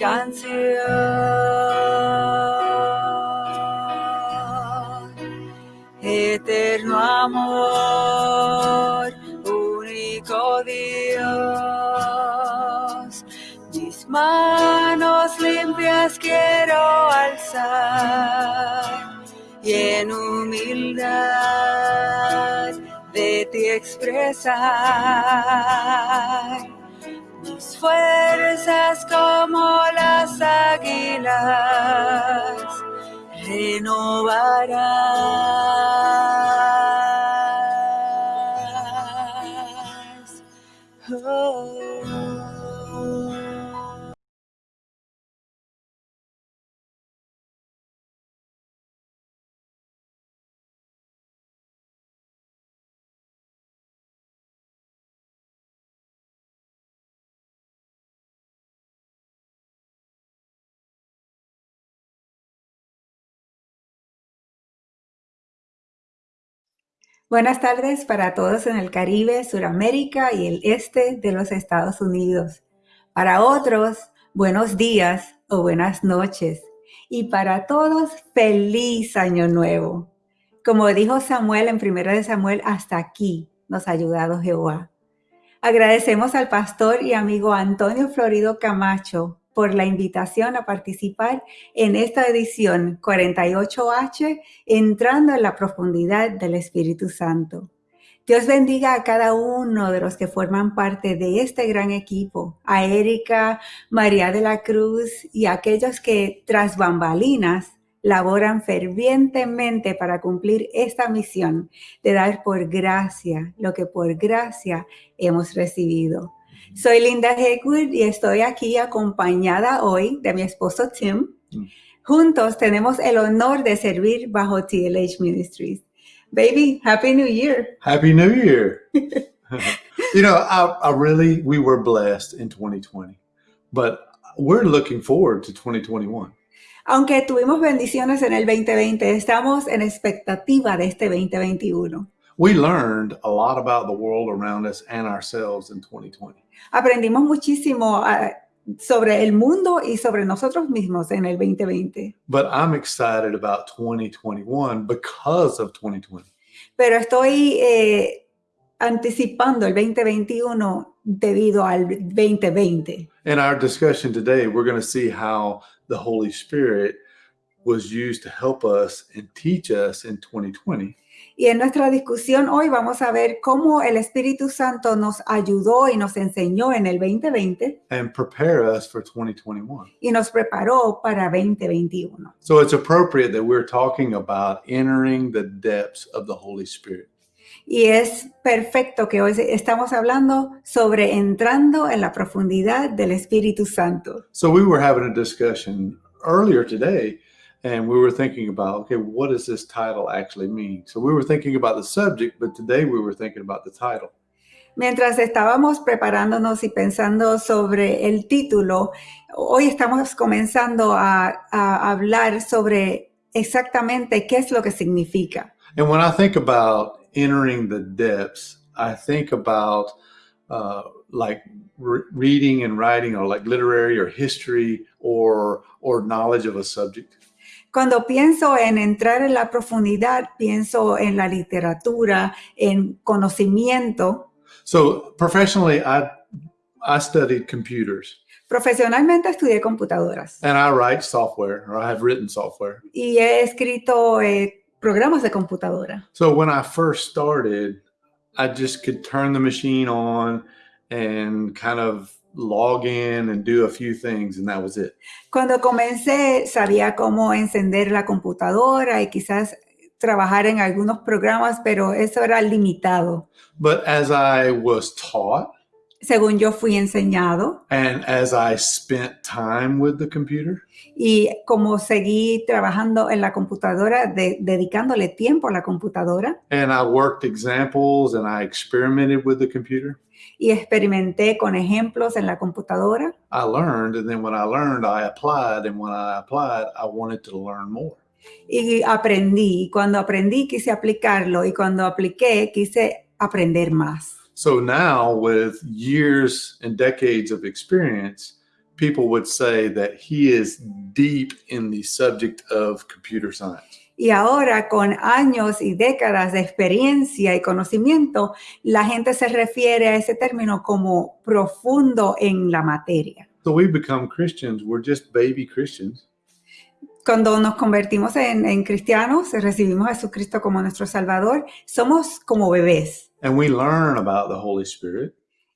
canción. Eterno amor, único Dios, mis manos limpias quiero alzar y en humildad de ti expresar mis fuerzas como las águilas renovarás. Buenas tardes para todos en el Caribe, Suramérica y el este de los Estados Unidos. Para otros, buenos días o buenas noches. Y para todos, feliz año nuevo. Como dijo Samuel en 1 de Samuel, hasta aquí nos ha ayudado Jehová. Agradecemos al pastor y amigo Antonio Florido Camacho por la invitación a participar en esta edición 48H, entrando en la profundidad del Espíritu Santo. Dios bendiga a cada uno de los que forman parte de este gran equipo, a Erika, María de la Cruz y a aquellos que tras bambalinas laboran fervientemente para cumplir esta misión de dar por gracia lo que por gracia hemos recibido. Soy Linda Hegwood y estoy aquí acompañada hoy de mi esposo Tim. Mm. Juntos tenemos el honor de servir bajo TLH Ministries. Baby, Happy New Year. Happy New Year. you know, I, I really, we were blessed in 2020, but we're looking forward to 2021. Aunque tuvimos bendiciones en el 2020, estamos en expectativa de este 2021. We learned a lot about the world around us and ourselves in 2020. Aprendimos muchísimo uh, sobre el mundo y sobre nosotros mismos en el 2020. But I'm excited about 2021 because of 2020. Pero estoy eh, anticipando el 2021 debido al 2020. In our discussion today, we're going to see how the Holy Spirit was used to help us and teach us in 2020. Y en nuestra discusión hoy vamos a ver cómo el Espíritu Santo nos ayudó y nos enseñó en el 2020 and prepare us for 2021. y nos preparó para 2021. So it's appropriate that we're talking about entering the depths of the Holy Spirit. Y es perfecto que hoy estamos hablando sobre entrando en la profundidad del Espíritu Santo. So we were having a discussion earlier today and we were thinking about, okay, what does this title actually mean? So we were thinking about the subject, but today we were thinking about the title. Mientras estábamos preparándonos y pensando sobre el título, hoy estamos comenzando a, a hablar sobre exactamente qué es lo que significa. And when I think about entering the depths, I think about uh, like re reading and writing or like literary or history or, or knowledge of a subject. Cuando pienso en entrar en la profundidad, pienso en la literatura, en conocimiento. So professionally, I, I studied computers. Profesionalmente estudié computadoras. And I write software, or I have written software. Y he escrito eh, programas de computadora. So when I first started, I just could turn the machine on and kind of log in and do a few things and that was it. Cuando comencé sabía cómo encender la computadora y quizás trabajar en algunos programas, pero eso era limitado. But as I was taught Según yo fui enseñado and as I spent time with the computer, y como seguí trabajando en la computadora, de- dedicándole tiempo a la computadora and I worked examples and I experimented with the computer, y experimenté con ejemplos en la computadora, I learned. And then when I learned, I applied. And when I applied, I wanted to learn more. y aprendí. Y cuando aprendí quise aplicarlo y cuando apliqué quise aprender más. So now, with years and decades of experience, people would say that he is deep in the subject of computer science. Y ahora, con años y décadas de experiencia y conocimiento, la gente se refiere a ese término como profundo en la materia. So we become Christians, we're just baby Christians. Cuando nos convertimos en, en cristianos, recibimos a Jesucristo como nuestro Salvador, somos como bebés And we learn about the Holy Spirit.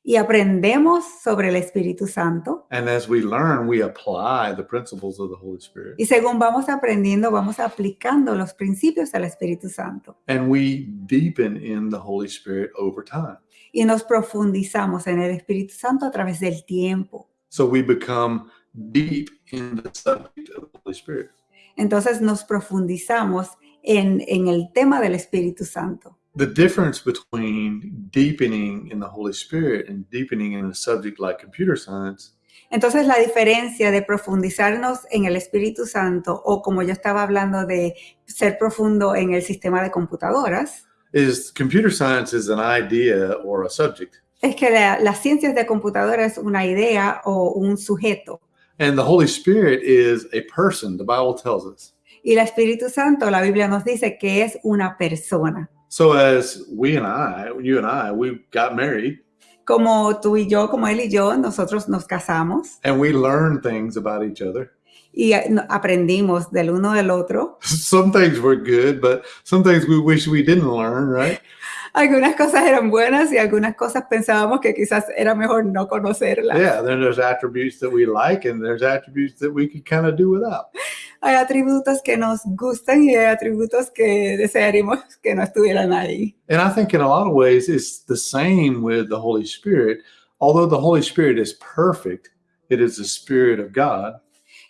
Y aprendemos sobre el Espíritu Santo. And as we learn, we apply the principles of the Holy Spirit. Y según vamos aprendiendo, vamos aplicando los principios del Espíritu Santo. And we deepen in the Holy Spirit over time. Y nos profundizamos en el Espíritu Santo a través del tiempo. So we become deep in the subject of the Holy Spirit. Entonces nos profundizamos en, en el tema del Espíritu Santo. The difference between deepening in the Holy Spirit and deepening in a subject like computer science Entonces la diferencia de profundizarnos en el Espíritu Santo o como yo estaba hablando de ser profundo en el sistema de computadoras, is computer science is an idea or a subject. es que la- las ciencias de computadora es una idea o un sujeto. And the Holy Spirit is a person, the Bible tells us. Y el Espíritu Santo, la Biblia nos dice que es una persona. So as we and I, you and I, we got married Como tú y yo, como él y yo, nosotros nos casamos and we learned things about each other. y eh, aprendimos del uno del otro. Some things were good, but some things we wish we didn't learn, right? Algunas cosas eran buenas y algunas cosas pensábamos que quizás era mejor no conocerlas. Yeah, then there's attributes that we like and there's attributes that we could kind of do without. Hay atributos que nos gustan y hay atributos que desearíamos que no estuvieran ahí. And I think in a lot of ways it's the same with the Holy Spirit. Although the Holy Spirit is perfect, it is the Spirit of God.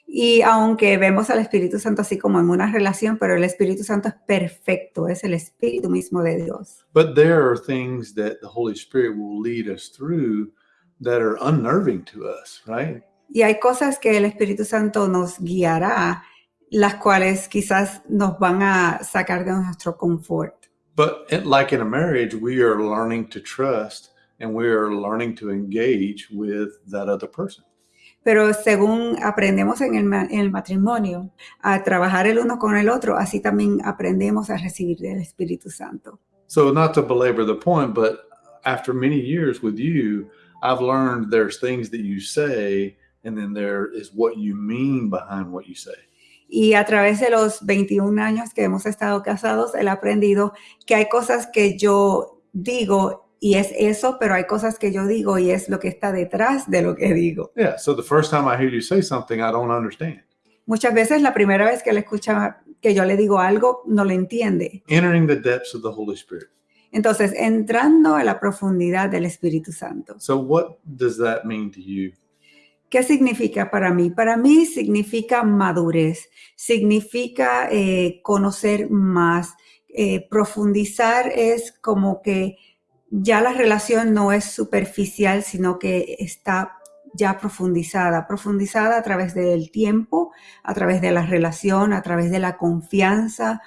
Y aunque vemos al Espíritu Santo así como en una relación, pero el Espíritu Santo es perfecto, es el Espíritu mismo de Dios. But there are things that the Holy Spirit will lead us through that are unnerving to us, right? Y hay cosas que el Espíritu Santo nos guiará, las cuales quizás nos van a sacar de nuestro confort. But like in a marriage, we are learning to trust and we are learning to engage with that other person. Pero según aprendemos en el, ma- en el matrimonio a trabajar el uno con el otro, así también aprendemos a recibir del Espíritu Santo. So, not to belabor the point, but after many years with you, I've learned there's things that you say, and then there is what you mean behind what you say. Y a través de los 21 años que hemos estado casados, he aprendido que hay cosas que yo digo y es eso, pero hay cosas que yo digo y es lo que está detrás de lo que digo. Yeah. So, the first time I hear you say something, I don't understand. Muchas veces la primera vez que le escucha que yo le digo algo, no lo entiende. Entering the depths of the Holy Spirit. Entonces, entrando a la profundidad del Espíritu Santo. So, what does that mean to you? ¿Qué significa para mí? Para mí significa madurez, significa eh, conocer más, eh, profundizar es como que ya la relación no es superficial, sino que está ya profundizada, profundizada a través del tiempo, a través de la relación, a través de la confianza.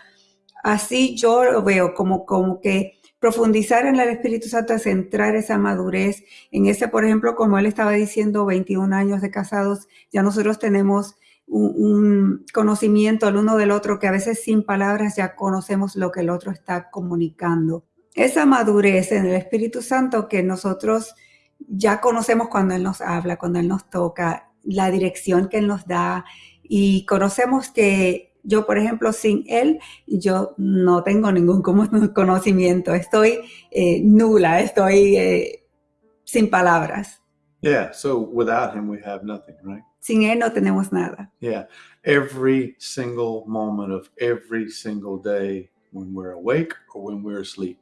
Así yo lo veo como, como que profundizar en el Espíritu Santo es entrar esa madurez en ese, por ejemplo, como él estaba diciendo, 21 años de casados, ya nosotros tenemos un, un conocimiento el uno del otro que a veces sin palabras ya conocemos lo que el otro está comunicando. Esa madurez en el Espíritu Santo que nosotros ya conocemos cuando Él nos habla, cuando Él nos toca, la dirección que Él nos da y conocemos que yo, por ejemplo, sin Él, yo no tengo ningún conocimiento, estoy eh, nula, estoy eh, sin palabras. Yeah. So, without Him, we have nothing, right? Sin Él no tenemos nada. Yeah. Every single moment of every single day, when we're awake or when we're asleep.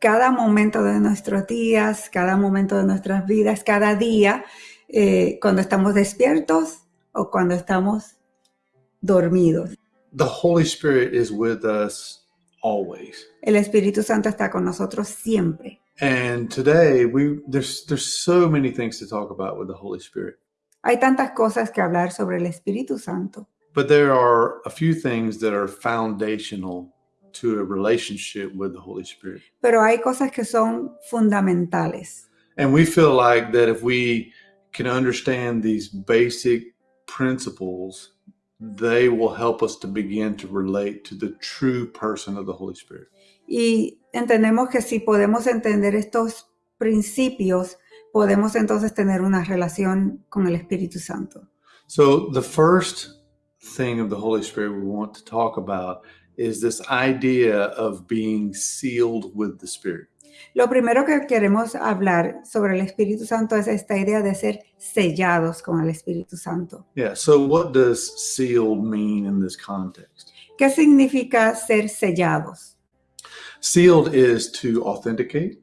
Cada momento de nuestros días, cada momento de nuestras vidas, cada día, eh, cuando estamos despiertos o cuando estamos dormidos. The Holy Spirit is with us always. El Espíritu Santo está con nosotros siempre. And today we there's there's so many things to talk about with the Holy Spirit. Hay tantas cosas que hablar sobre el Espíritu Santo, But there are a few things that are foundational to a relationship with the Holy Spirit. pero hay cosas que son fundamentales. And we feel like that if we can understand these basic principles, they will help us to begin to relate to the true person of the Holy Spirit. Y entendemos que si podemos entender estos principios, podemos entonces tener una relación con el Espíritu Santo. So, the first thing of the Holy Spirit we want to talk about is this idea of being sealed with the Spirit. Lo primero que queremos hablar sobre el Espíritu Santo es esta idea de ser sellados con el Espíritu Santo. Yeah, so what does sealed mean in this context? ¿Qué significa ser sellados? Sealed is to authenticate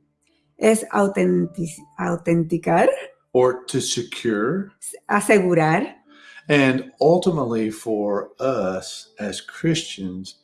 Es autentic- autenticar, or to secure, asegurar, and ultimately for us as Christians,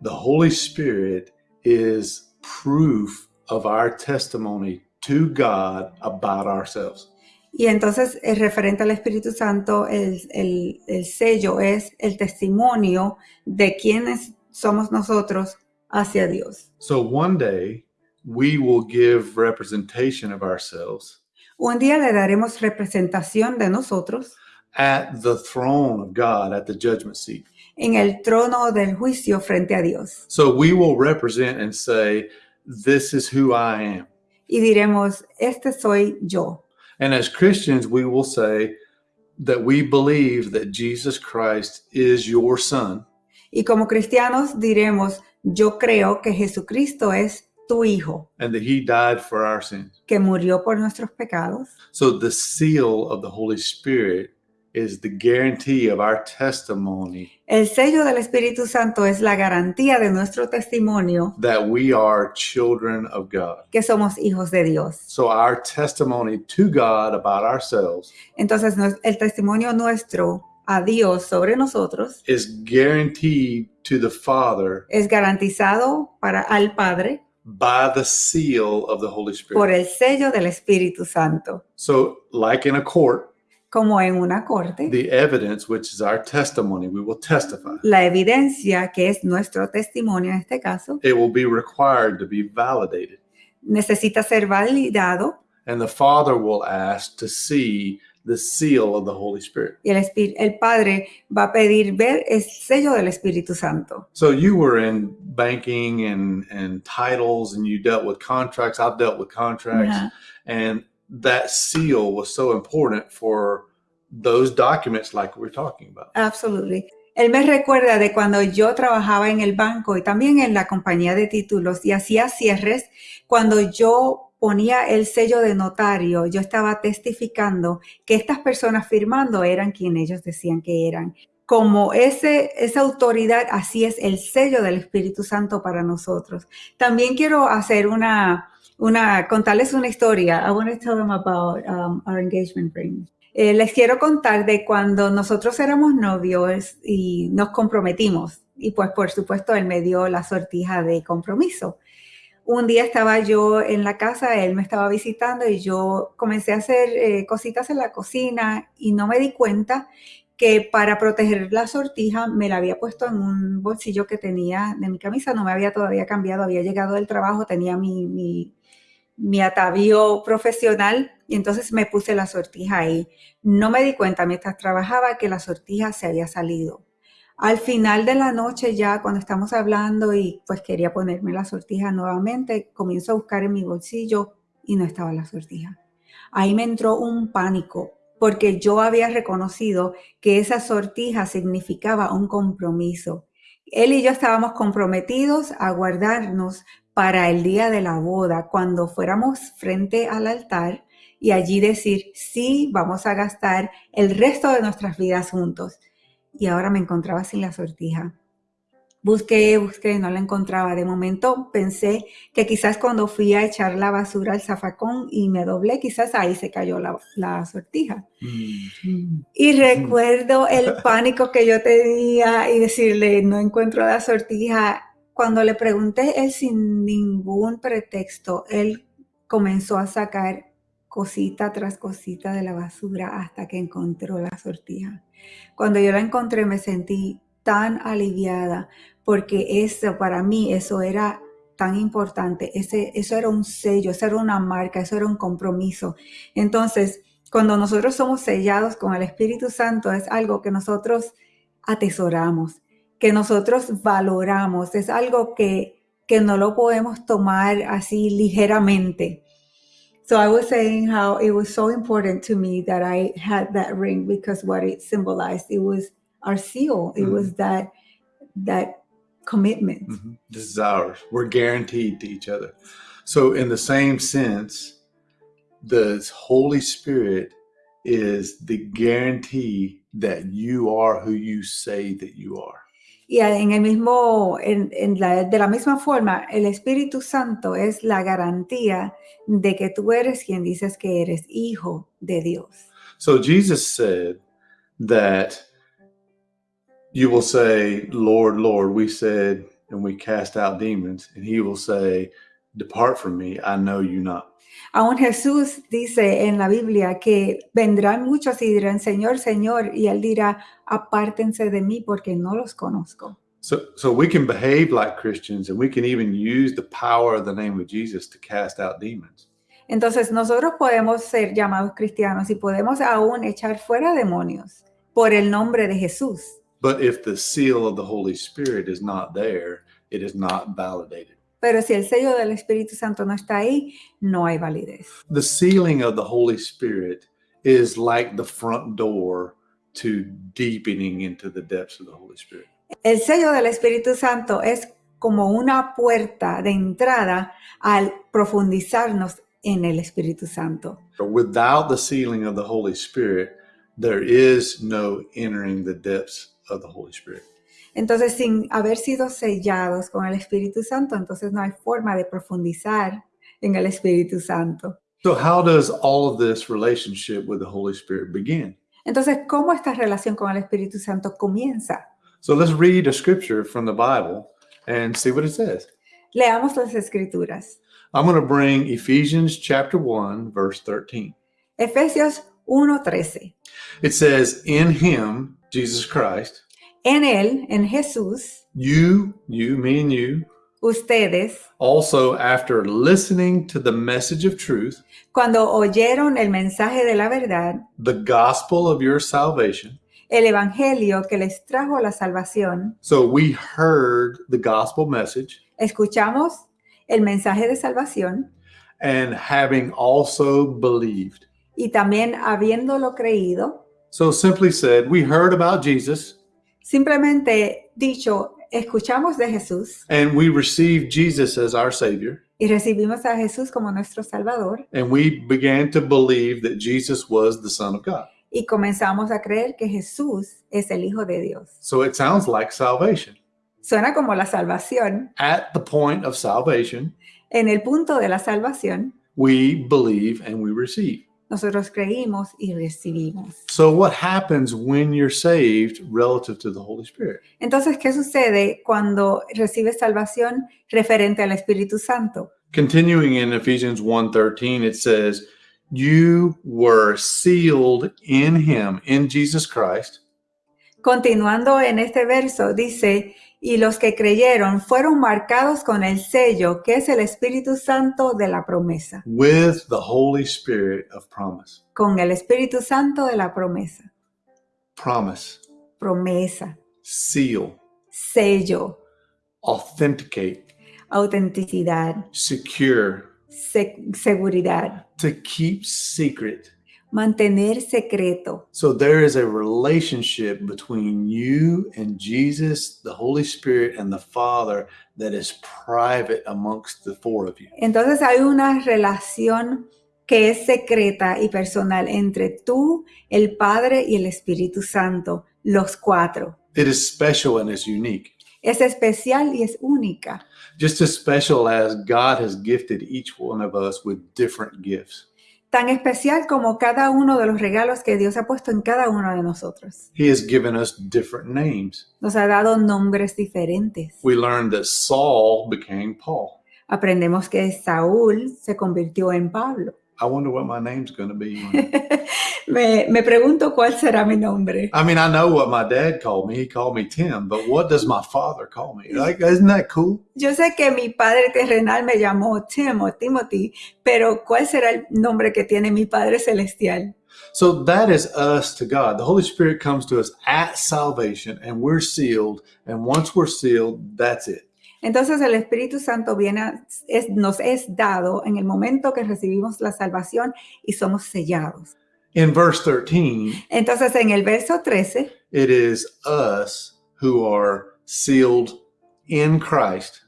the Holy Spirit is proof of our testimony to God about ourselves. Y entonces, el referente al Espíritu Santo, el, el- el sello es el testimonio de quiénes somos nosotros hacia Dios. So one day we will give representation of ourselves Un día le daremos representación de nosotros at the throne of God at the judgment seat. en el trono del juicio frente a Dios. So we will represent and say, This is who I am. Y diremos, este soy yo. And as Christians, we will say that we believe that Jesus Christ is your son Y como cristianos diremos, yo creo que Jesucristo es tu Hijo, and that he died for our sins. que murió por nuestros pecados. So the seal of the Holy Spirit is the guarantee of our testimony El sello del Espíritu Santo es la garantía de nuestro testimonio that we are children of God. que somos hijos de Dios. So our testimony to God about ourselves Entonces, el testimonio nuestro a Dios sobre nosotros is guaranteed to the Father es garantizado para al Padre by the seal of the Holy Spirit. por el sello del Espíritu Santo. So, like in a court, Como en una corte, the evidence, which is our testimony, we will testify. la evidencia, que es nuestro testimonio en este caso, It will be required to be validated. necesita ser validado And the Father will ask to see the seal of the Holy Spirit. y el, Espí- el Padre va a pedir ver el sello del Espíritu Santo. So you were in banking and, and titles and you dealt with contracts. I've dealt with contracts. And that seal was so important for those documents like we're talking about. Absolutely. Él me recuerda de cuando yo trabajaba en el banco y también en la compañía de títulos y hacía cierres, cuando yo ponía el sello de notario, yo estaba testificando que estas personas firmando eran quien ellos decían que eran. Como ese, esa autoridad, así es el sello del Espíritu Santo para nosotros. También quiero hacer una, una, contarles una historia. I want to tell them about um, our engagement ring. Eh, les quiero contar de cuando nosotros éramos novios y nos comprometimos. Y pues por supuesto él me dio la sortija de compromiso. Un día estaba yo en la casa, él me estaba visitando y yo comencé a hacer eh, cositas en la cocina y no me di cuenta que para proteger la sortija me la había puesto en un bolsillo que tenía de mi camisa, no me había todavía cambiado, había llegado del trabajo, tenía mi, mi, mi atavío profesional y entonces me puse la sortija ahí. No me di cuenta mientras trabajaba que la sortija se había salido. Al final de la noche ya cuando estamos hablando y pues quería ponerme la sortija nuevamente, comienzo a buscar en mi bolsillo y no estaba la sortija. Ahí me entró un pánico porque yo había reconocido que esa sortija significaba un compromiso. Él y yo estábamos comprometidos a guardarnos para el día de la boda, cuando fuéramos frente al altar y allí decir, sí, vamos a gastar el resto de nuestras vidas juntos. Y ahora me encontraba sin la sortija. Busqué, busqué, no la encontraba. De momento pensé que quizás cuando fui a echar la basura al zafacón y me doblé, quizás ahí se cayó la, la sortija. Mm. Y recuerdo el pánico que yo tenía y decirle, no encuentro la sortija. Cuando le pregunté, él sin ningún pretexto, él comenzó a sacar cosita tras cosita de la basura hasta que encontró la sortija. Cuando yo la encontré me sentí tan aliviada porque eso para mí, eso era tan importante, ese, eso era un sello, eso era una marca, eso era un compromiso. Entonces, cuando nosotros somos sellados con el Espíritu Santo, es algo que nosotros atesoramos, que nosotros valoramos, es algo que, que no lo podemos tomar así ligeramente. So I was saying how it was so important to me that I had that ring because what it symbolized, it was our seal. It Mhm. was that that commitment. Mhm. This is ours. We're guaranteed to each other. So, in the same sense, the Holy Spirit is the guarantee that you are who you say that you are. Y en el mismo, en, en la- de la misma forma, el Espíritu Santo es la garantía de que tú eres quien dices que eres hijo de Dios. So, Jesus said that you will say, Lord, Lord, we said, and we cast out demons, and he will say, Depart from me, I know you not. Aún Jesús dice en la Biblia que vendrán muchos y dirán, Señor, Señor, y él dirá, apártense de mí porque no los conozco. So, so we can behave like Christians and we can even use the power of the name of Jesus to cast out demons. Entonces nosotros podemos ser llamados cristianos y podemos aún echar fuera demonios por el nombre de Jesús. But if the seal of the Holy Spirit is not there, it is not validated. Pero si el sello del Espíritu Santo no está ahí, no hay validez. The sealing of the Holy Spirit is like the front door to deepening into the depths of the Holy Spirit. El sello del Espíritu Santo es como una puerta de entrada al profundizarnos en el Espíritu Santo. Without the sealing of the Holy Spirit, there is no entering the depths of the Holy Spirit. Entonces, sin haber sido sellados con el Espíritu Santo, entonces no hay forma de profundizar en el Espíritu Santo. So, how does all of this relationship with the Holy Spirit begin? Entonces, ¿cómo esta relación con el Espíritu Santo comienza? So, let's read a scripture from the Bible and see what it says. Leamos las Escrituras. I'm going to bring Ephesians chapter 1, verse 13. Efesios 1:13. It says, In him, Jesus Christ, En Él, en Jesús, you, you, me and you, ustedes, also after listening to the message of truth, cuando oyeron el mensaje de la verdad, the gospel of your salvation. el Evangelio que les trajo la salvación, So we heard the gospel message, escuchamos el mensaje de salvación and having also believed. y también habiéndolo creído, So simply said, we heard about Jesus simplemente dicho, escuchamos de Jesús and we received Jesus as our Savior. y recibimos a Jesús como nuestro Salvador And we began to believe that Jesus was the Son of God. y comenzamos a creer que Jesús es el Hijo de Dios. So it sounds like salvation. Suena como la salvación. At the point of salvation, En el punto de la salvación, we believe and we receive. Nosotros creímos y recibimos. So, what happens when you're saved relative to the Holy Spirit? Entonces, ¿qué sucede cuando recibes salvación referente al Espíritu Santo? Continuing in Ephesians 1:13, it says, You were sealed in him, in Jesus Christ, Continuando en este verso, dice, y los que creyeron fueron marcados con el sello que es el Espíritu Santo de la promesa, with the Holy Spirit of promise. con el Espíritu Santo de la promesa, Promise, promesa, seal, sello, authenticate, autenticidad, secure, se- seguridad, to keep secret. Mantener secreto. So there is a relationship between you and Jesus, the Holy Spirit, and the Father that is private amongst the four of you. Entonces hay una relación que es secreta y personal entre tú, el Padre y el Espíritu Santo, los cuatro. It is special and it's unique. Es especial y es única. just as special as God has gifted each one of us with different gifts. Tan especial como cada uno de los regalos que Dios ha puesto en cada uno de nosotros. He has given us different names. Nos ha dado nombres diferentes. We learned that Saul became Paul. Aprendemos que Saúl se convirtió en Pablo. I wonder what my name's going to be. Me, me pregunto cuál será mi nombre. I mean, I know what my dad called me. He called me Tim, but what does my father call me? Like, isn't that cool? Yo sé que mi padre terrenal me llamó Tim o Timothy, pero ¿cuál será el nombre que tiene mi padre celestial? So that is us to God. The Holy Spirit comes to us at salvation and we're sealed. And once we're sealed, that's it. Entonces el Espíritu Santo viene, a- es- nos es dado en el momento que recibimos la salvación y somos sellados. In verse 13, Entonces en el verso 13 it is us who are sealed in Christ.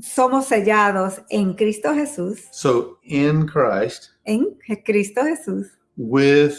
somos sellados en Cristo Jesús, So in Christ en Cristo Jesús, with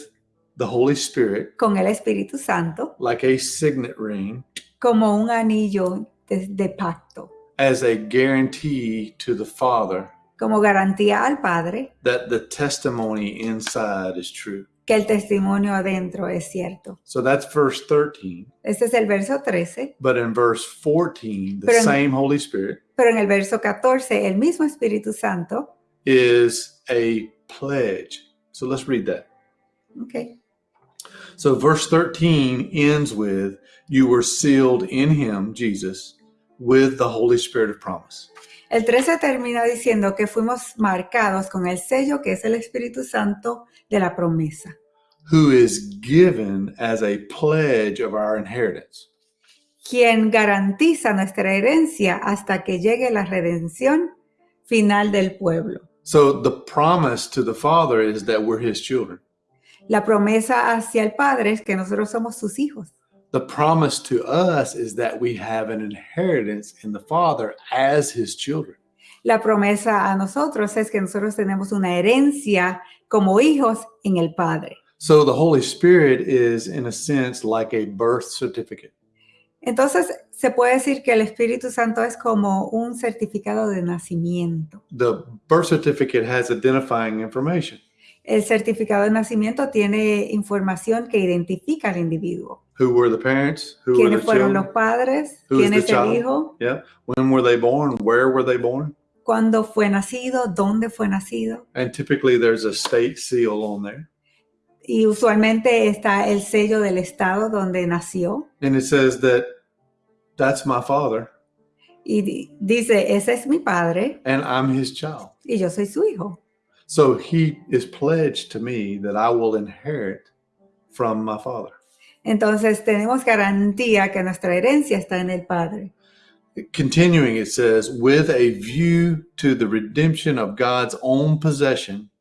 the Holy Spirit, con el Espíritu Santo, like a signet ring, como un anillo de, de pacto, as a guarantee to the Father como garantía al Padre that the testimony inside is true. que el testimonio adentro es cierto. So that's verse 13. Este es el verso 13, But in verse 14, the Pero en- same Holy Spirit pero en el verso 14 el mismo Espíritu Santo, is a pledge. So let's read that. ok, So verse 13 ends with, You were sealed in him, Jesus, with the Holy Spirit of promise. el 13 termina diciendo que fuimos marcados con el sello que es el Espíritu Santo de la promesa, who is given as a pledge of our inheritance. quien garantiza nuestra herencia hasta que llegue la redención final del pueblo. So the promise to the Father is that we're his children. La promesa hacia el Padre es que nosotros somos sus hijos. The promise to us is that we have an inheritance in the Father as his children. La promesa a nosotros es que nosotros tenemos una herencia como hijos en el Padre. So the Holy Spirit is, in a sense, like a birth certificate. Entonces, se puede decir que el Espíritu Santo es como un certificado de nacimiento. The birth certificate has identifying information El certificado de nacimiento tiene información que identifica al individuo. Who were the parents, who were the fueron children, los padres? Who ¿Quién the es el child? hijo? yeah, when were they born, where were they born, ¿Cuándo fue nacido? ¿Dónde fue nacido? and typically there's a state seal on there. Y usualmente está el sello del estado donde nació. And it says that that's my father Y dice, ese es mi padre and I'm his child. y yo soy su hijo. So he is pledged to me that I will inherit from my father. Entonces tenemos garantía que nuestra herencia está en el Padre. Continuing, it says, with a view to the redemption of God's own possession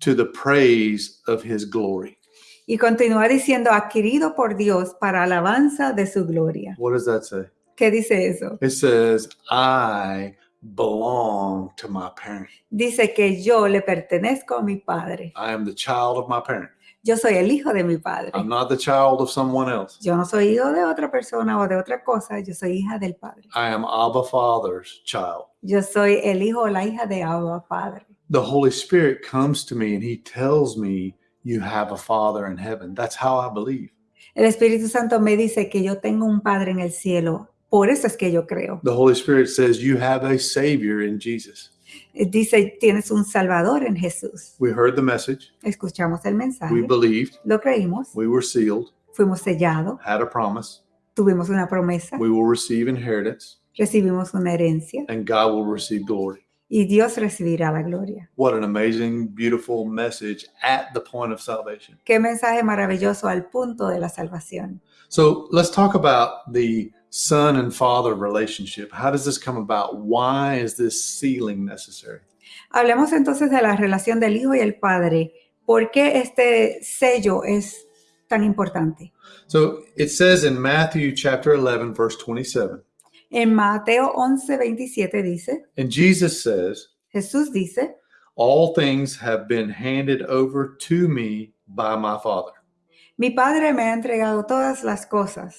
to the praise of his glory. Y continúa diciendo, adquirido por Dios para alabanza de su gloria. What does that say? ¿Qué dice eso? It says, I belong to my parent. Dice que yo le pertenezco a mi Padre. I am the child of my parent. Yo soy el hijo de mi Padre. I'm not the child of someone else. Yo no soy hijo de otra persona o de otra cosa, yo soy hija del Padre. I am Abba Father's child. Yo soy el hijo o la hija de Abba Padre. The Holy Spirit comes to me and he tells me, You have a Father in heaven. That's how I believe. El Espíritu Santo me dice que yo tengo un Padre en el cielo. Por eso es que yo creo. The Holy Spirit says, You have a Savior in Jesus. Dice, tienes un Salvador en Jesús. We heard the message. Escuchamos el mensaje, We believed. lo creímos, We were sealed, fuimos sellados, had a promise. tuvimos una promesa, We will receive inheritance, recibimos una herencia and God will receive glory. y Dios recibirá la gloria. What an amazing, beautiful message at the point of salvation. Qué mensaje maravilloso al punto de la salvación. So let's talk about the son and father relationship. How does this come about? Why is this sealing necessary? Hablemos entonces de la relación del Hijo y el Padre. ¿Por qué este sello es tan importante? So it says in Matthew chapter 11, verse 27, En Mateo 11, 27 dice, and Jesus says, Jesús dice, All things have been handed over to me by my Father. mi Padre me ha entregado todas las cosas.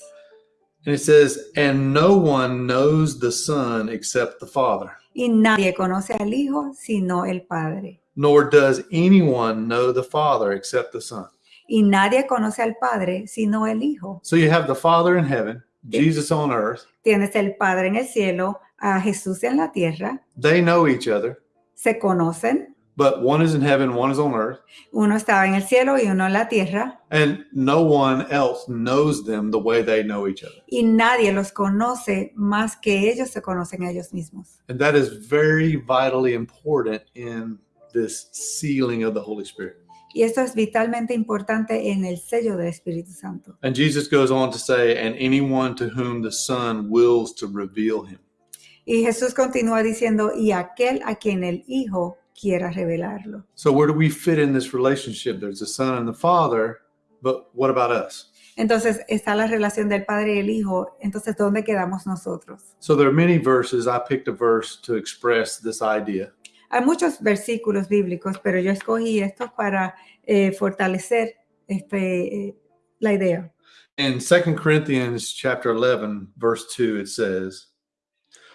And it says, And no one knows the Son except the Father, Y nadie conoce al Hijo sino el Padre. nor does anyone know the Father except the Son. Y nadie conoce al Padre sino el Hijo. So you have the Father in heaven, Jesus on earth. Tienes el Padre en el cielo, a Jesús en la tierra. They know each other, Se conocen. But one is in heaven, one is on earth. Uno estaba en el cielo y uno en la tierra. And no one else knows them the way they know each other. Y nadie los conoce más que ellos se conocen ellos mismos. And that is very vitally important in this sealing of the Holy Spirit. Y esto es vitalmente importante en el sello del Espíritu Santo. And Jesus goes on to say, and anyone to whom the Son wills to reveal him. Y Jesús continúa diciendo, y aquel a quien el Hijo quiera revelarlo. So where do we fit in this relationship? There's the Son and the Father, but what about us? Entonces está la relación del Padre y el Hijo. Entonces, ¿dónde quedamos nosotros? So there are many verses. I picked a verse to express this idea. Hay muchos versículos bíblicos, pero yo escogí estos para eh, fortalecer este, eh, la idea. In 2 Corinthians chapter 11, verse 2, it says,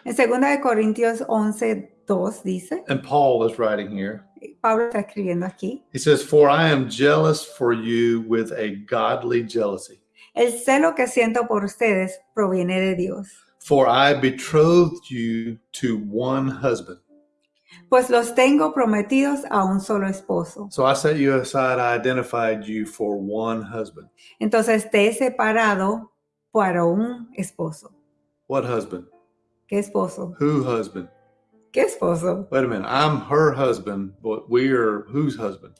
En 2 de Corintios 11, 2 dice, and Paul is writing here, Pablo está escribiendo aquí, he says, For I am jealous for you with a godly jealousy. el celo que siento por ustedes proviene de Dios, For I betrothed you to one husband. pues los tengo prometidos a un solo esposo. So I set you aside, I identified you for one husband. Entonces te he separado para un esposo. What husband? ¿Qué esposo? Who husband? ¿Qué esposo? Wait a minute. I'm her husband, but we are whose husband?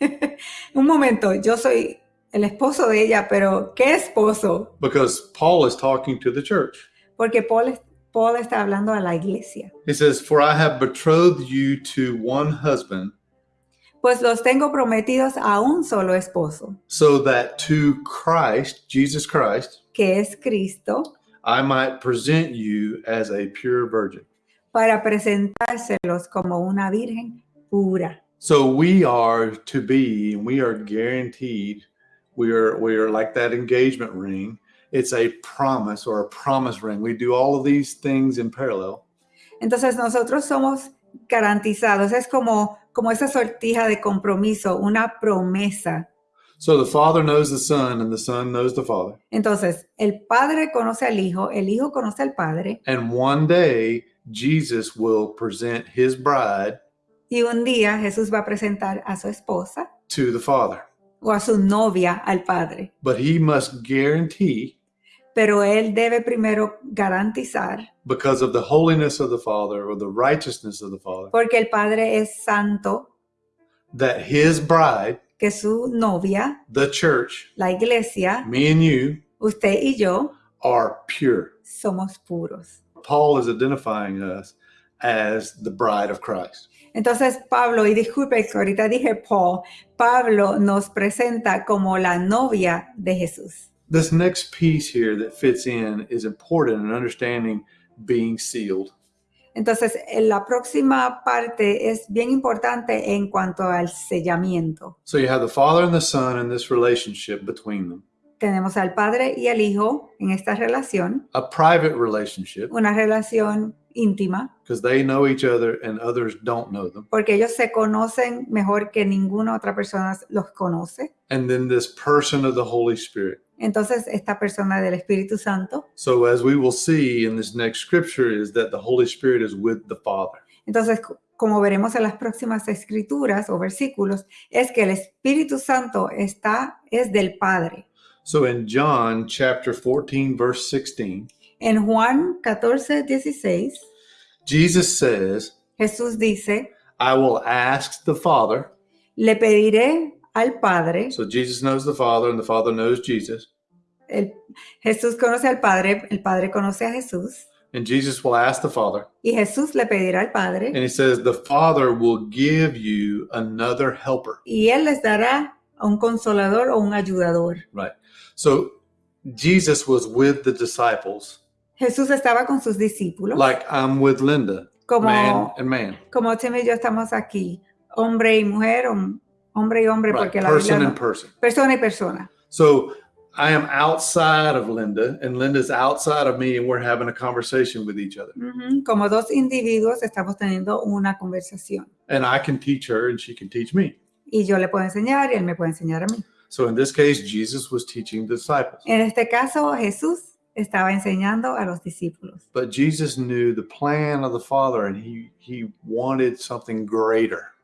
un momento, yo soy el esposo de ella, pero ¿qué esposo? Because Paul is talking to the church. Porque Paul, Paul está hablando a la iglesia. He says, For I have betrothed you to one husband, Pues los tengo prometidos a un solo esposo, so that to Christ, Jesus Christ, que es Cristo, I might present you as a pure virgin. Para presentárselos como una virgen pura. So we are to be, and we are guaranteed, we are we are like that engagement ring. It's a promise or a promise ring. We do all of these things in parallel. Entonces nosotros somos garantizados, es como, como esa sortija de compromiso, una promesa. So the Father knows the Son, and the Son knows the Father. Entonces, el Padre conoce al Hijo, el Hijo conoce al Padre, And one day Jesus will present his bride y un día Jesús va a presentar a su esposa to the Father. o a su novia al Padre. But he must guarantee, Pero él debe primero garantizar, because of the holiness of the Father or the righteousness of the Father, porque el Padre es santo, that his bride, que su novia, the church, la iglesia, me and you, usted y yo, are pure. somos puros. Paul is identifying us as the bride of Christ. Entonces Pablo, y disculpe que ahorita dije Paul, Pablo nos presenta como la novia de Jesús. This next piece here that fits in is important in understanding being sealed. Entonces, eh, la próxima parte es bien importante en cuanto al sellamiento. So you have the Father and the Son in this relationship between them, Tenemos al Padre y al Hijo en esta relación, a private relationship una relación íntima, because they know each other and others don't know them. porque ellos se conocen mejor que ninguna otra persona los conoce. And then this person of the Holy Spirit. Entonces, esta persona del Espíritu Santo. So as we will see in this next scripture is that the Holy Spirit is with the Father. Entonces, co- como veremos en las próximas escrituras o versículos, es que el Espíritu Santo está, es del Padre. So in John chapter 14 verse 16, En Juan 14, 16, Jesus says, Jesús dice, I will ask the Father. le pediré al Padre, So Jesus knows the Father and the Father knows Jesus. el- Jesús conoce al Padre, el Padre conoce a Jesús, And Jesus will ask the Father. y Jesús le pedirá al Padre, And he says, The Father will give you another helper. y Él les dará a un consolador o un ayudador. Right. So Jesus was with the disciples, Jesús estaba con sus discípulos, like I'm with Linda, como, man and man. como Tim y yo estamos aquí, hombre y mujer, hom- hombre y hombre, Right. porque la Biblia Person no- and person. persona y persona. So I am outside of Linda, and Linda's outside of me, and we're having a conversation with each other. Ujú, Como dos individuos estamos teniendo una conversación. And I can teach her, and she can teach me. Y yo le puedo enseñar y él me puede enseñar a mí. So in this case, Jesus was teaching the disciples. En este caso, Jesús estaba enseñando a los discípulos. But Jesus knew the plan of the Father, and he he wanted something greater.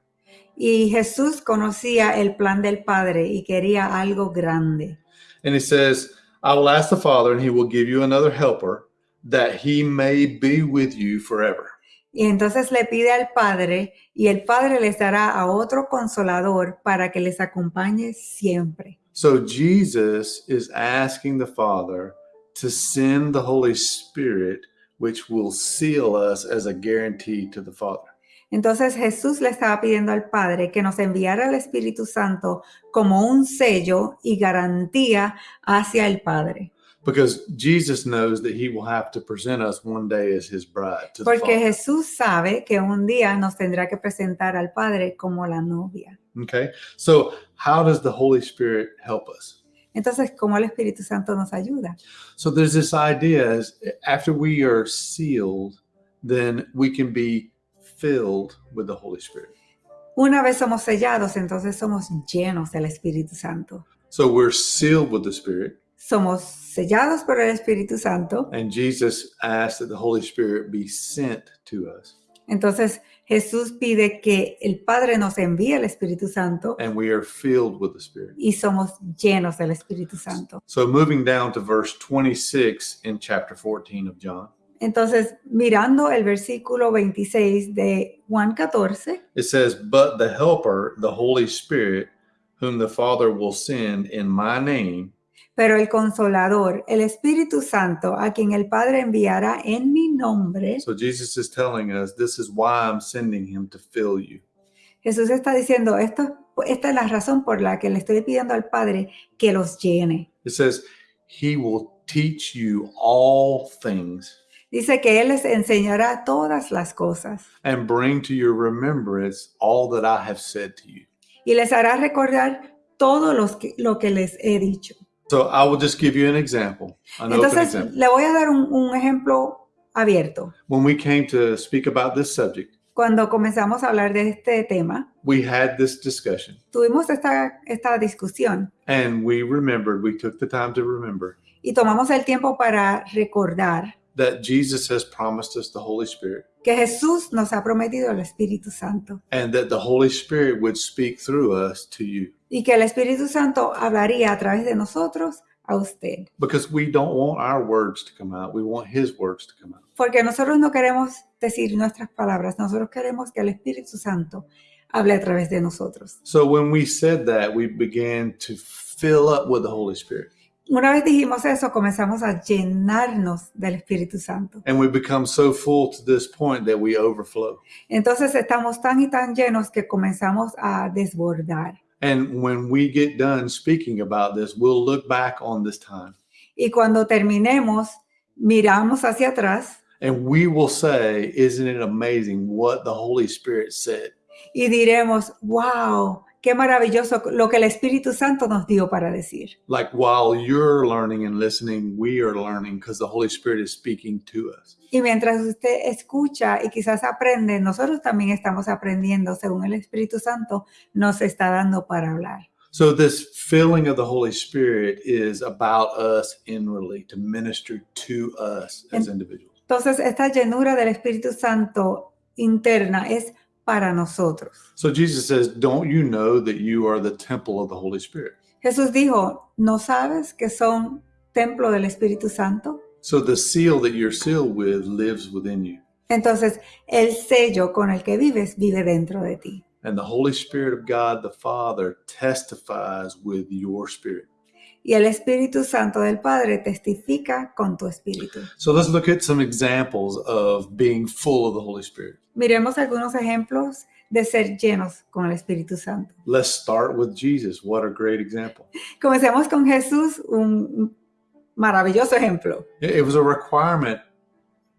Y Jesús conocía el plan del Padre y quería algo grande. And he says, I will ask the Father, and he will give you another helper, that he may be with you forever. Y entonces le pide al Padre y el Padre les dará a otro consolador para que les acompañe siempre. So Jesus is asking the Father to send the Holy Spirit, which will seal us as a guarantee to the Father. Entonces Jesús le estaba pidiendo al Padre que nos enviara el Espíritu Santo como un sello y garantía hacia el Padre. Because Jesus knows that he will have to present us one day as his bride to Porque Father. Jesús sabe que un día nos tendrá que presentar al Padre como la novia. Okay. So how does the Holy Spirit help us? Entonces, ¿cómo el Espíritu Santo nos ayuda? So there's this idea is after we are sealed, then we can be filled with the Holy Spirit. Una vez somos sellados, entonces somos llenos del Espíritu Santo. So we're sealed with the Spirit, Somos sellados por el Espíritu Santo. and Jesus asked that the Holy Spirit be sent to us, Entonces Jesús pide que el Padre nos envíe el Espíritu Santo and we are filled with the Spirit. y somos llenos del Espíritu Santo. So moving down to verse 26 in chapter 14 of John, Entonces, mirando el versículo 26 de Juan 14, it says, But the Helper, the Holy Spirit, whom the Father will send in my name, pero el consolador, el Espíritu Santo, a quien el Padre enviará en mi nombre, So Jesus is telling us this is why I'm sending him to fill you. Jesús está diciendo, esto, esta es la razón por la que le estoy pidiendo al Padre que los llene. It says he will teach you all things Dice que Él les enseñará todas las cosas and bring to your remembrance all that I have said to you. y les hará recordar todo los que- lo que les he dicho. So I will just give you an example, an open Entonces, example. le voy a dar un, un ejemplo abierto. When we came to speak about this subject, Cuando comenzamos a hablar de este tema, we had this discussion tuvimos esta, esta discusión and we remembered, we took the time to remember y tomamos el tiempo para recordar that Jesus has promised us the Holy Spirit que Jesús nos ha prometido el Espíritu Santo and that the Holy Spirit would speak through us to you y que el Espíritu Santo hablaría a través de nosotros a usted. because we don't want our words to come out. We want his words to come out. Porque nosotros no queremos decir nuestras palabras, nosotros queremos que el Espíritu Santo hable a través de nosotros. So when we said that, we began to fill up with the Holy Spirit. Una vez dijimos eso, comenzamos a llenarnos del Espíritu Santo. And we become so full to this point that we overflow. Entonces estamos tan y tan llenos que comenzamos a desbordar. And when we get done speaking about this, we'll look back on this time Y cuando terminemos, miramos hacia atrás and we will say, Isn't it amazing what the Holy Spirit said? y diremos, wow, qué maravilloso lo que el Espíritu Santo nos dio para decir. Like while you're learning and listening, we are learning because the Holy Spirit is speaking to us. Y mientras usted escucha y quizás aprende, nosotros también estamos aprendiendo según el Espíritu Santo nos está dando para hablar. So, this filling of the Holy Spirit is about us inwardly to minister to us as individuals. Entonces, esta llenura del Espíritu Santo interna es para nosotros. So, Jesus says, Don't you know that you are the temple of the Holy Spirit? Jesús dijo, ¿no sabes que son templo del Espíritu Santo? So, the seal that you're sealed with lives within you. Entonces, el sello con el que vives vive dentro de ti. And the Holy Spirit of God the Father testifies with your spirit. Y el Espíritu Santo del Padre testifica con tu espíritu. So, let's look at some examples of being full of the Holy Spirit. Miremos algunos ejemplos de ser llenos con el Espíritu Santo. Let's start with Jesus. What a great example. Comencemos con Jesús, un maravilloso ejemplo. It was a requirement,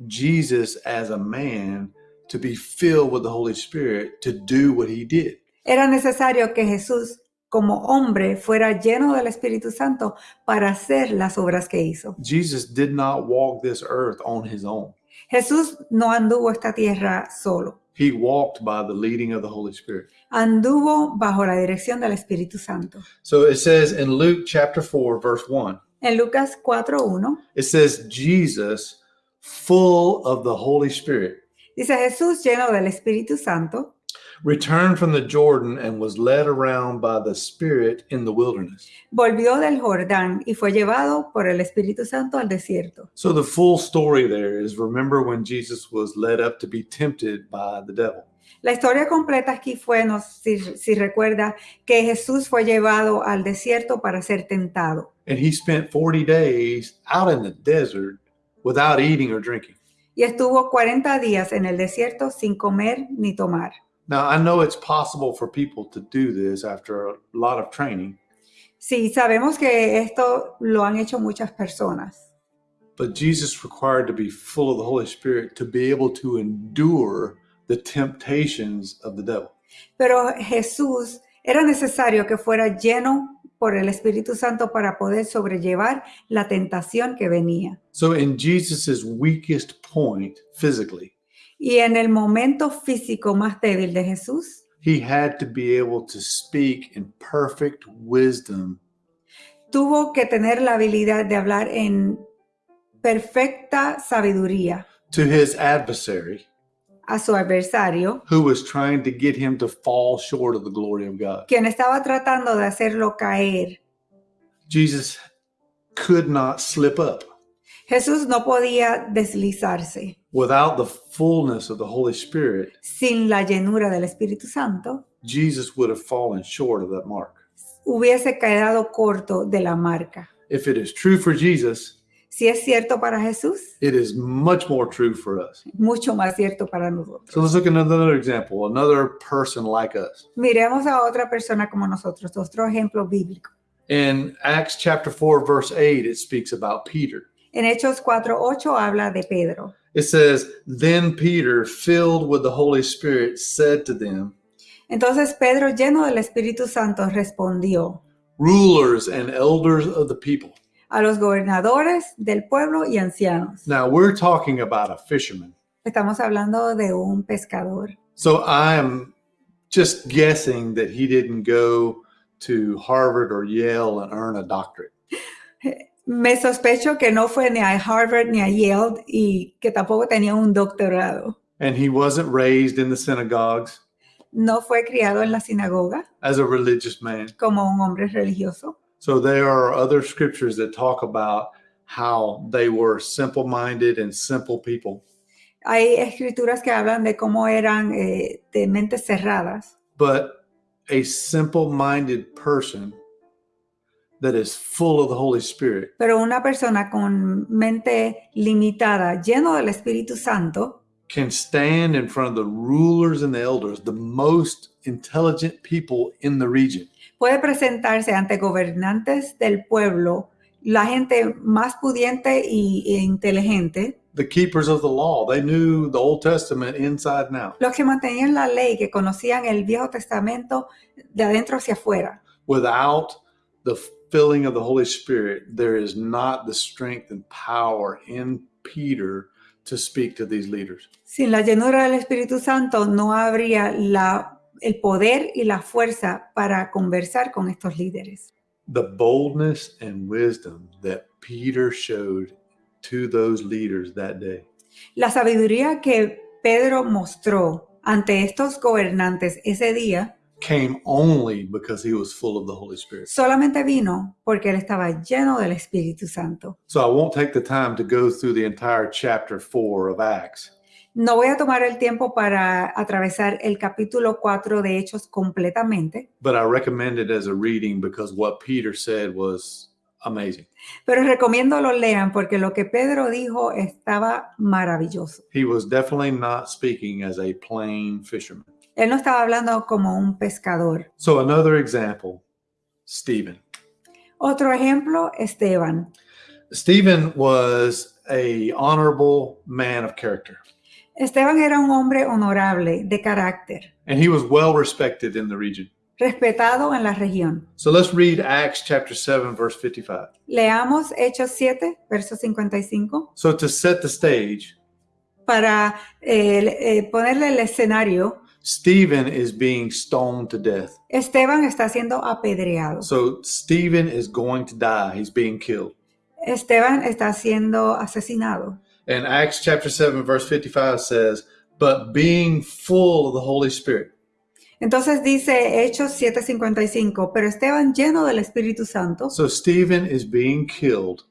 Jesus as a man, to be filled with the Holy Spirit to do what he did. Era necesario que Jesús, como hombre fuera lleno del Espíritu Santo para hacer las obras que hizo. Jesus did not walk this earth on his own. Jesús no anduvo esta tierra solo, He walked by the leading of the Holy Spirit. anduvo bajo la dirección del Espíritu Santo. So it says in Luke chapter 4, verse 1, En Lucas 4.1 it says, Jesus, full of the Holy Spirit, dice Jesús lleno del Espíritu Santo, returned from the Jordan and was led around by the Spirit in the wilderness. volvió del Jordán y fue llevado por el Espíritu Santo al desierto. So the full story there is remember when Jesus was led up to be tempted by the devil. La historia completa aquí fue, no si, si recuerda, que Jesús fue llevado al desierto para ser tentado. And he spent 40 days out in the desert without eating or drinking. Y estuvo 40 días en el desierto sin comer ni tomar. Now, I know it's possible for people to do this after a lot of training, Sí, sabemos que esto lo han hecho muchas personas, but Jesus required to be full of the Holy Spirit to be able to endure the temptations of the devil. pero Jesús era necesario que fuera lleno por el Espíritu Santo para poder sobrellevar la tentación que venía. So, in Jesus's weakest point physically, Y en el momento físico más débil de Jesús, he had to be able to speak in perfect wisdom tuvo que tener la habilidad de hablar en perfecta sabiduría to his adversary a su adversario, who was trying to get him to fall short of the glory of God. quien estaba tratando de hacerlo caer. Jesus could not slip up. Jesús no podía deslizarse Without the fullness of the Holy Spirit, sin la llenura del Espíritu Santo. Jesus would have fallen short of that mark. Hubiese quedado corto de la marca. If it is true for Jesus, Si es cierto para Jesús, it is much more true for us. mucho más cierto para nosotros. So let's look at another example, another person like us. Miremos a otra persona como nosotros, otro ejemplo bíblico. In Acts chapter 4, verse 8, it speaks about Peter. En Hechos 4:8 habla de Pedro. It says, Then Peter, filled with the Holy Spirit, said to them, Entonces Pedro, lleno del Espíritu Santo, respondió Rulers and elders of the people. a los gobernadores del pueblo y ancianos. Now we're talking about a fisherman. Estamos hablando de un pescador. So I am just guessing that he didn't go to Harvard or Yale and earn a doctorate. Me sospecho que no fue ni a Harvard ni a Yale y que tampoco tenía un doctorado. And he wasn't raised in the synagogues No fue criado en la sinagoga as a religious man. como un hombre religioso. So there are other scriptures that talk about how they were simple minded and simple people. Hay escrituras que hablan de cómo eran eh, de mentes cerradas, But a simple minded person that is full of the Holy Spirit pero una persona con mente limitada, lleno del Espíritu Santo, can stand in front of the rulers and the elders, the most intelligent people in the region, puede presentarse ante gobernantes del pueblo, la gente más pudiente y, e inteligente, the keepers of the law. They knew the Old Testament inside and out. los que mantenían la ley, que conocían el Viejo Testamento de adentro hacia afuera. Without the filling of the Holy Spirit, there is not the strength and power in Peter to speak to these leaders. Sin la llenura del Espíritu Santo no habría la, el poder y la fuerza para conversar con estos líderes. The boldness and wisdom that Peter showed to those leaders that day La sabiduría que Pedro mostró ante estos gobernantes ese día came only because he was full of the Holy Spirit. solamente vino porque él estaba lleno del Espíritu Santo. So I won't take the time to go through the entire chapter 4 of Acts, No voy a tomar el tiempo para atravesar el capítulo 4 de Hechos completamente, but I recommend it as a reading because what Peter said was amazing. pero recomiendo lo lean porque lo que Pedro dijo estaba maravilloso. He was definitely not speaking as a plain fisherman. Él no estaba hablando como un pescador. So another example, Stephen. Otro ejemplo, Esteban. Stephen was a honorable man of character, Esteban era un hombre honorable, de carácter, and he was well respected in the region. respetado en la región. So let's read Acts chapter 7, verse 55. Leamos Hechos 7, verso 55, So to set the stage, para eh, eh, ponerle el escenario. Stephen is being stoned to death. Esteban está siendo apedreado. So Stephen is going to die. He's being killed. Esteban está siendo asesinado. And Acts chapter 7, verse 55 says, But being full of the Holy Spirit. Entonces dice Hechos 7:55, pero Esteban lleno del Espíritu Santo, So Stephen is being killed,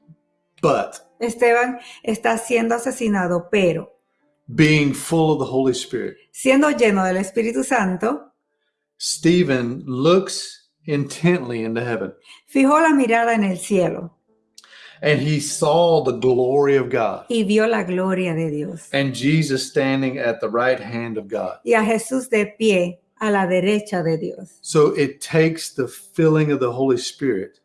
but Esteban está siendo asesinado, pero being full of the Holy Spirit. siendo lleno del Espíritu Santo, Stephen looks intently into heaven fijó la mirada en el cielo and he saw the glory of God y vio la gloria de Dios and Jesus standing at the right hand of God. y a Jesús de pie a la derecha de Dios. So it takes the filling of the Holy Spirit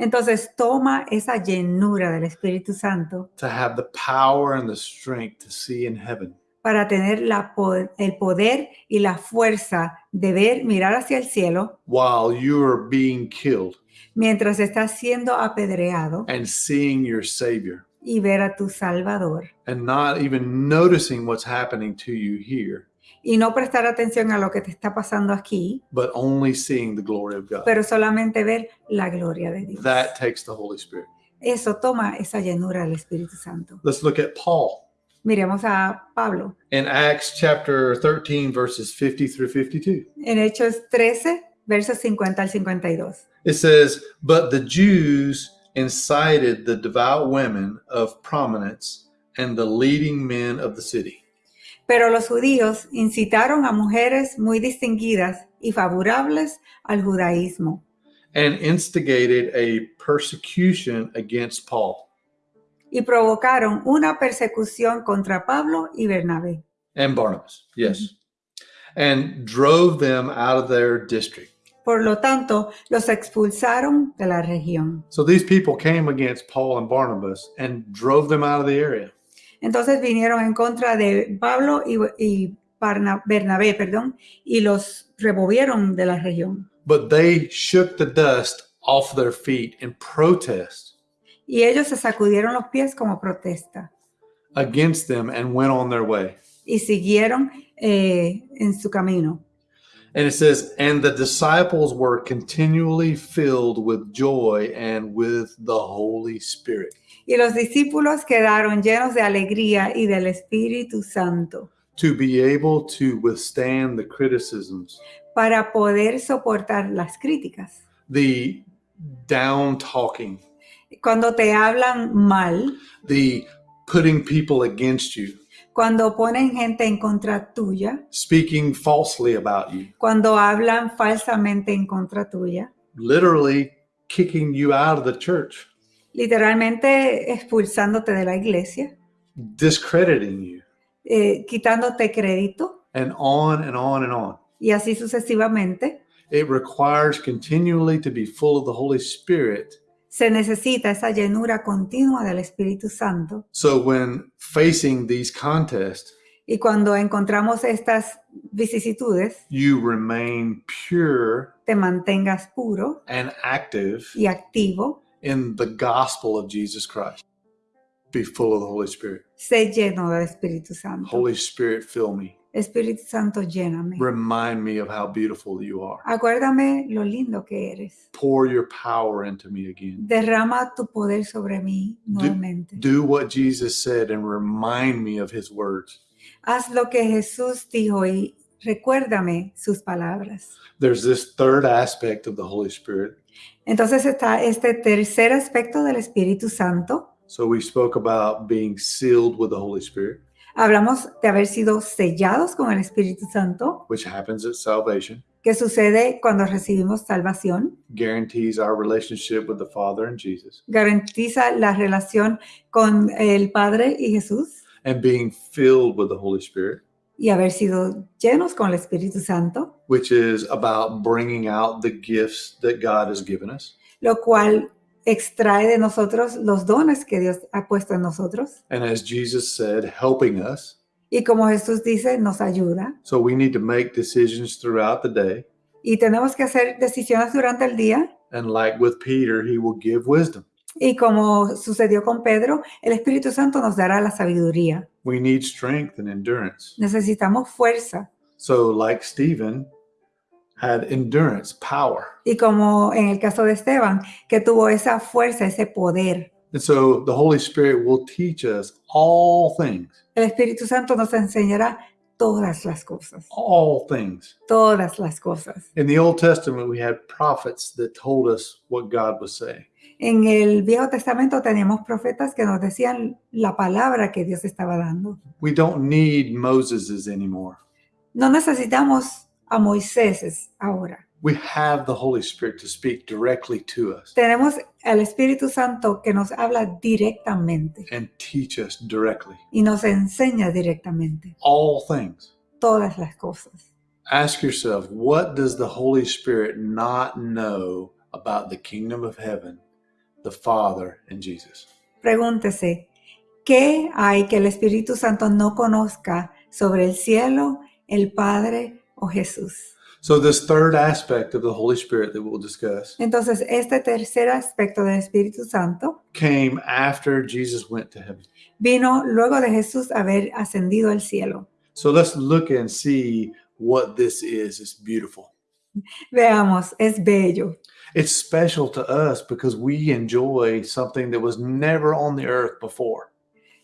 Entonces toma esa llenura del Espíritu Santo to have the power and the strength to see in heaven. para tener la el poder y la fuerza de ver, mirar hacia el cielo while you are being killed mientras estás siendo apedreado and seeing your Savior. y ver a tu Salvador. And not even noticing what's happening to you here, y no prestar atención a lo que te está pasando aquí, but only seeing the glory of God. pero solamente ver la gloria de Dios. That takes the Holy Spirit. Eso toma esa llenura del Espíritu Santo. Let's look at Paul Miremos a Pablo in Acts chapter 13, verses 50 through 52. en Hechos 13, versos 50 al 52. It says, But the Jews incited the devout women of prominence and the leading men of the city. Pero los judíos incitaron a mujeres muy distinguidas y favorables al judaísmo and instigated a persecution against Paul y provocaron una persecución contra Pablo y Bernabé and Barnabas. Yes. And drove them out of their district. Por lo tanto, los expulsaron de la región. So these people came against Paul and Barnabas and drove them out of the area. Entonces vinieron en contra de Pablo y, Bernabé, perdón, y los removieron de la región. But they shook the dust off their feet in protest Y ellos se sacudieron los pies como protesta against them and went on their way. y siguieron eh, en su camino. And it says, and the disciples were continually filled with joy and with the Holy Spirit. Y los discípulos quedaron llenos de alegría y del Espíritu Santo to be able to withstand the criticisms, para poder soportar las críticas. the down talking, Cuando te hablan mal, the putting people against you, cuando ponen gente en contra tuya, speaking falsely about you, cuando hablan falsamente en contra tuya, literally kicking you out of the church, literalmente expulsándote de la iglesia, discrediting you, eh, quitándote crédito and on and on and on. y así sucesivamente. It requires continually to be full of the Holy Spirit. Se necesita esa llenura continua del Espíritu Santo. So when facing these contests, Y cuando encontramos estas vicisitudes, you remain pure te mantengas puro and active y activo, in the gospel of Jesus Christ. Be full of the Holy Spirit. sé lleno del Espíritu Santo. Holy Spirit, fill me. Espíritu Santo, lléname. Remind me of how beautiful you are. Acuérdame lo lindo que eres. Pour your power into me again. Derrama tu poder sobre mí nuevamente. Do what Jesus said and remind me of his words. Haz lo que Jesús dijo y recuérdame sus palabras. There's this third aspect of the Holy Spirit. Entonces está este tercer aspecto del Espíritu Santo. So we spoke about being sealed with the Holy Spirit, Hablamos de haber sido sellados con el Espíritu Santo, which happens at salvation, que sucede cuando recibimos salvación, guarantees our relationship with the Father and Jesus, garantiza la relación con el Padre y Jesús and being filled with the Holy Spirit, y haber sido llenos con el Espíritu Santo, which is about bringing out the gifts that God has given us. lo cual extrae de nosotros los dones que Dios ha puesto en nosotros. And as Jesus said, helping us. Y como Jesús dice, nos ayuda. So we need to make decisions throughout the day Y tenemos que hacer decisiones durante el día. And like with Peter, he will give wisdom. Y como sucedió con Pedro, el Espíritu Santo nos dará la sabiduría. We need strength and endurance. Necesitamos fuerza. So, like Stephen had endurance, power. Y como en el caso de Esteban, que tuvo esa fuerza, ese poder. And so the Holy Spirit will teach us all things, El Espíritu Santo nos enseñará todas las cosas. all things. Todas las cosas. In the Old Testament, we had prophets that told us what God was saying. En el Viejo Testamento teníamos profetas que nos decían la palabra que Dios estaba dando. We don't need Moseses anymore. No necesitamos a Moisés ahora. We have the Holy Spirit to speak directly to us Tenemos al Espíritu Santo que nos habla directamente and teach us directly. y nos enseña directamente All things. todas las cosas. Ask yourself, what does the Holy Spirit not know about the kingdom of heaven, the Father, and Jesus? Pregúntese, ¿qué hay que el Espíritu Santo no conozca sobre el cielo, el Padre o Jesús? So, this third aspect of the Holy Spirit that we'll discuss Entonces, este tercer aspecto del Espíritu Santo came after Jesus went to heaven. vino luego de Jesús haber ascendido al cielo. So, let's look and see what this is. It's beautiful. Veamos, es bello. It's special to us because we enjoy something that was never on the earth before.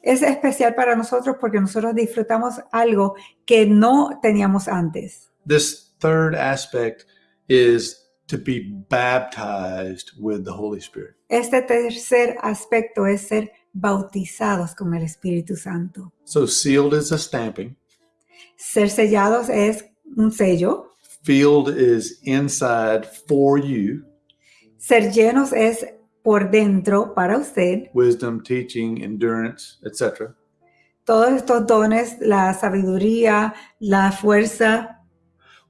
Es especial para nosotros porque nosotros disfrutamos algo que no teníamos antes. This third aspect is to be baptized with the Holy Spirit. Este tercer aspecto es ser bautizados con el Espíritu Santo. So, sealed is a stamping, Ser sellados es un sello. filled is inside for you, Ser llenos es por dentro para usted. wisdom, teaching, endurance, etc. Todos estos dones, la sabiduría, la fuerza.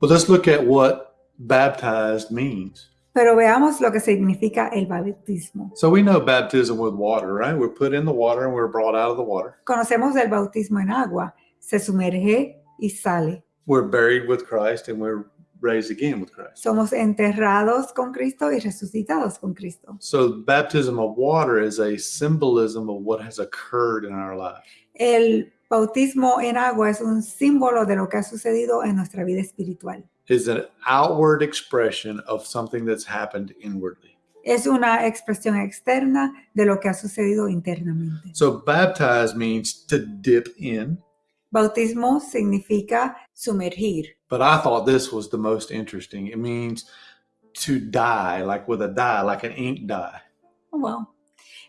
But let's look at what baptized means. Pero veamos lo que significa el bautismo. So, we know baptism with water, right? We're put in the water and we're brought out of the water. Conocemos el bautismo en agua. Se sumerge y sale. We're buried with Christ and we're raised again with Christ. Somos enterrados con Cristo y resucitados con Cristo. So, baptism of water is a symbolism of what has occurred in our life. El bautismo en agua es un símbolo de lo que ha sucedido en nuestra vida espiritual. Is an outward expression of something that's happened inwardly. Es una expresión externa de lo que ha sucedido internamente. So, baptize means to dip in, Bautismo significa sumergir, but I thought this was the most interesting. It means to dye, like with a dye, like an ink dye. Oh, wow.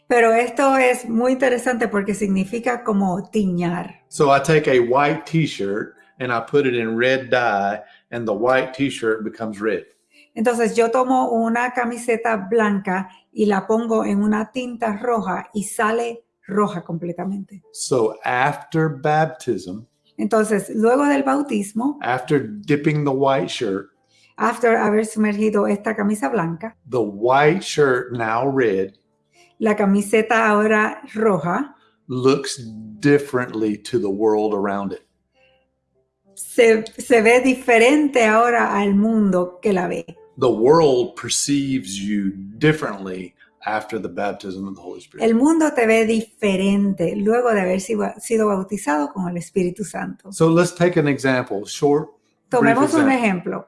Pero esto es muy interesante porque significa como tiñar. So, I take a white t shirt and I put it in red dye, and the white t shirt becomes red. Entonces yo tomo una camiseta blanca y la pongo en una tinta roja y sale roja completamente. So, after baptism, Entonces, luego del bautismo, after dipping the white shirt, after haber sumergido esta camisa blanca, the white shirt, now red, la camiseta ahora roja looks differently to the world around it. se, se ve diferente ahora al mundo que la ve. The world perceives you differently after the baptism of the Holy Spirit. El mundo te ve diferente luego de haber sido, bautizado con el Espíritu Santo. So let's take an example, short. Tomemos un ejemplo.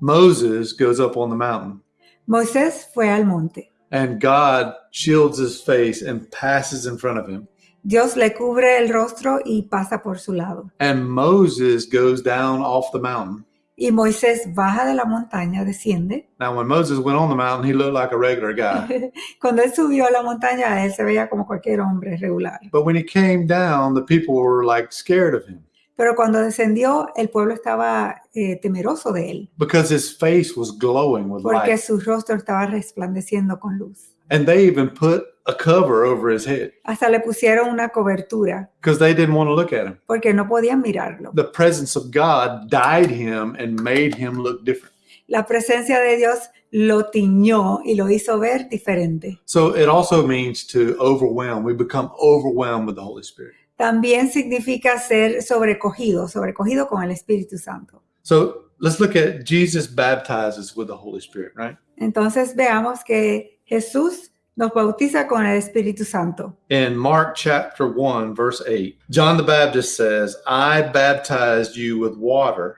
Moses goes up on the mountain Moisés fue al monte. and God shields his face and passes in front of him. Dios le cubre el rostro y pasa por su lado. And Moses goes down off the mountain. Y Moisés baja de la montaña, desciende. Now, when Moses went on the mountain, he looked like a regular guy. Cuando él subió a la montaña, él se veía como cualquier hombre regular. But when he came down, the people were like scared of him Pero cuando descendió, el pueblo estaba eh, temeroso de él, because his face was glowing with porque light. su rostro estaba resplandeciendo con luz. And they even put a cover over his head Hasta le pusieron una cobertura, because they didn't want to look at him. porque no podían mirarlo. The presence of God dyed him and made him look different. La presencia de Dios lo tiñó y lo hizo ver diferente. So it also means to overwhelm. We become overwhelmed with the Holy Spirit. También significa ser sobrecogido, sobrecogido con el Espíritu Santo. So let's look at Jesus baptizes with the Holy Spirit, right? Entonces veamos que Jesús nos bautiza con el Espíritu Santo. In Mark chapter 1, verse 8, John the Baptist says, I baptized you with water,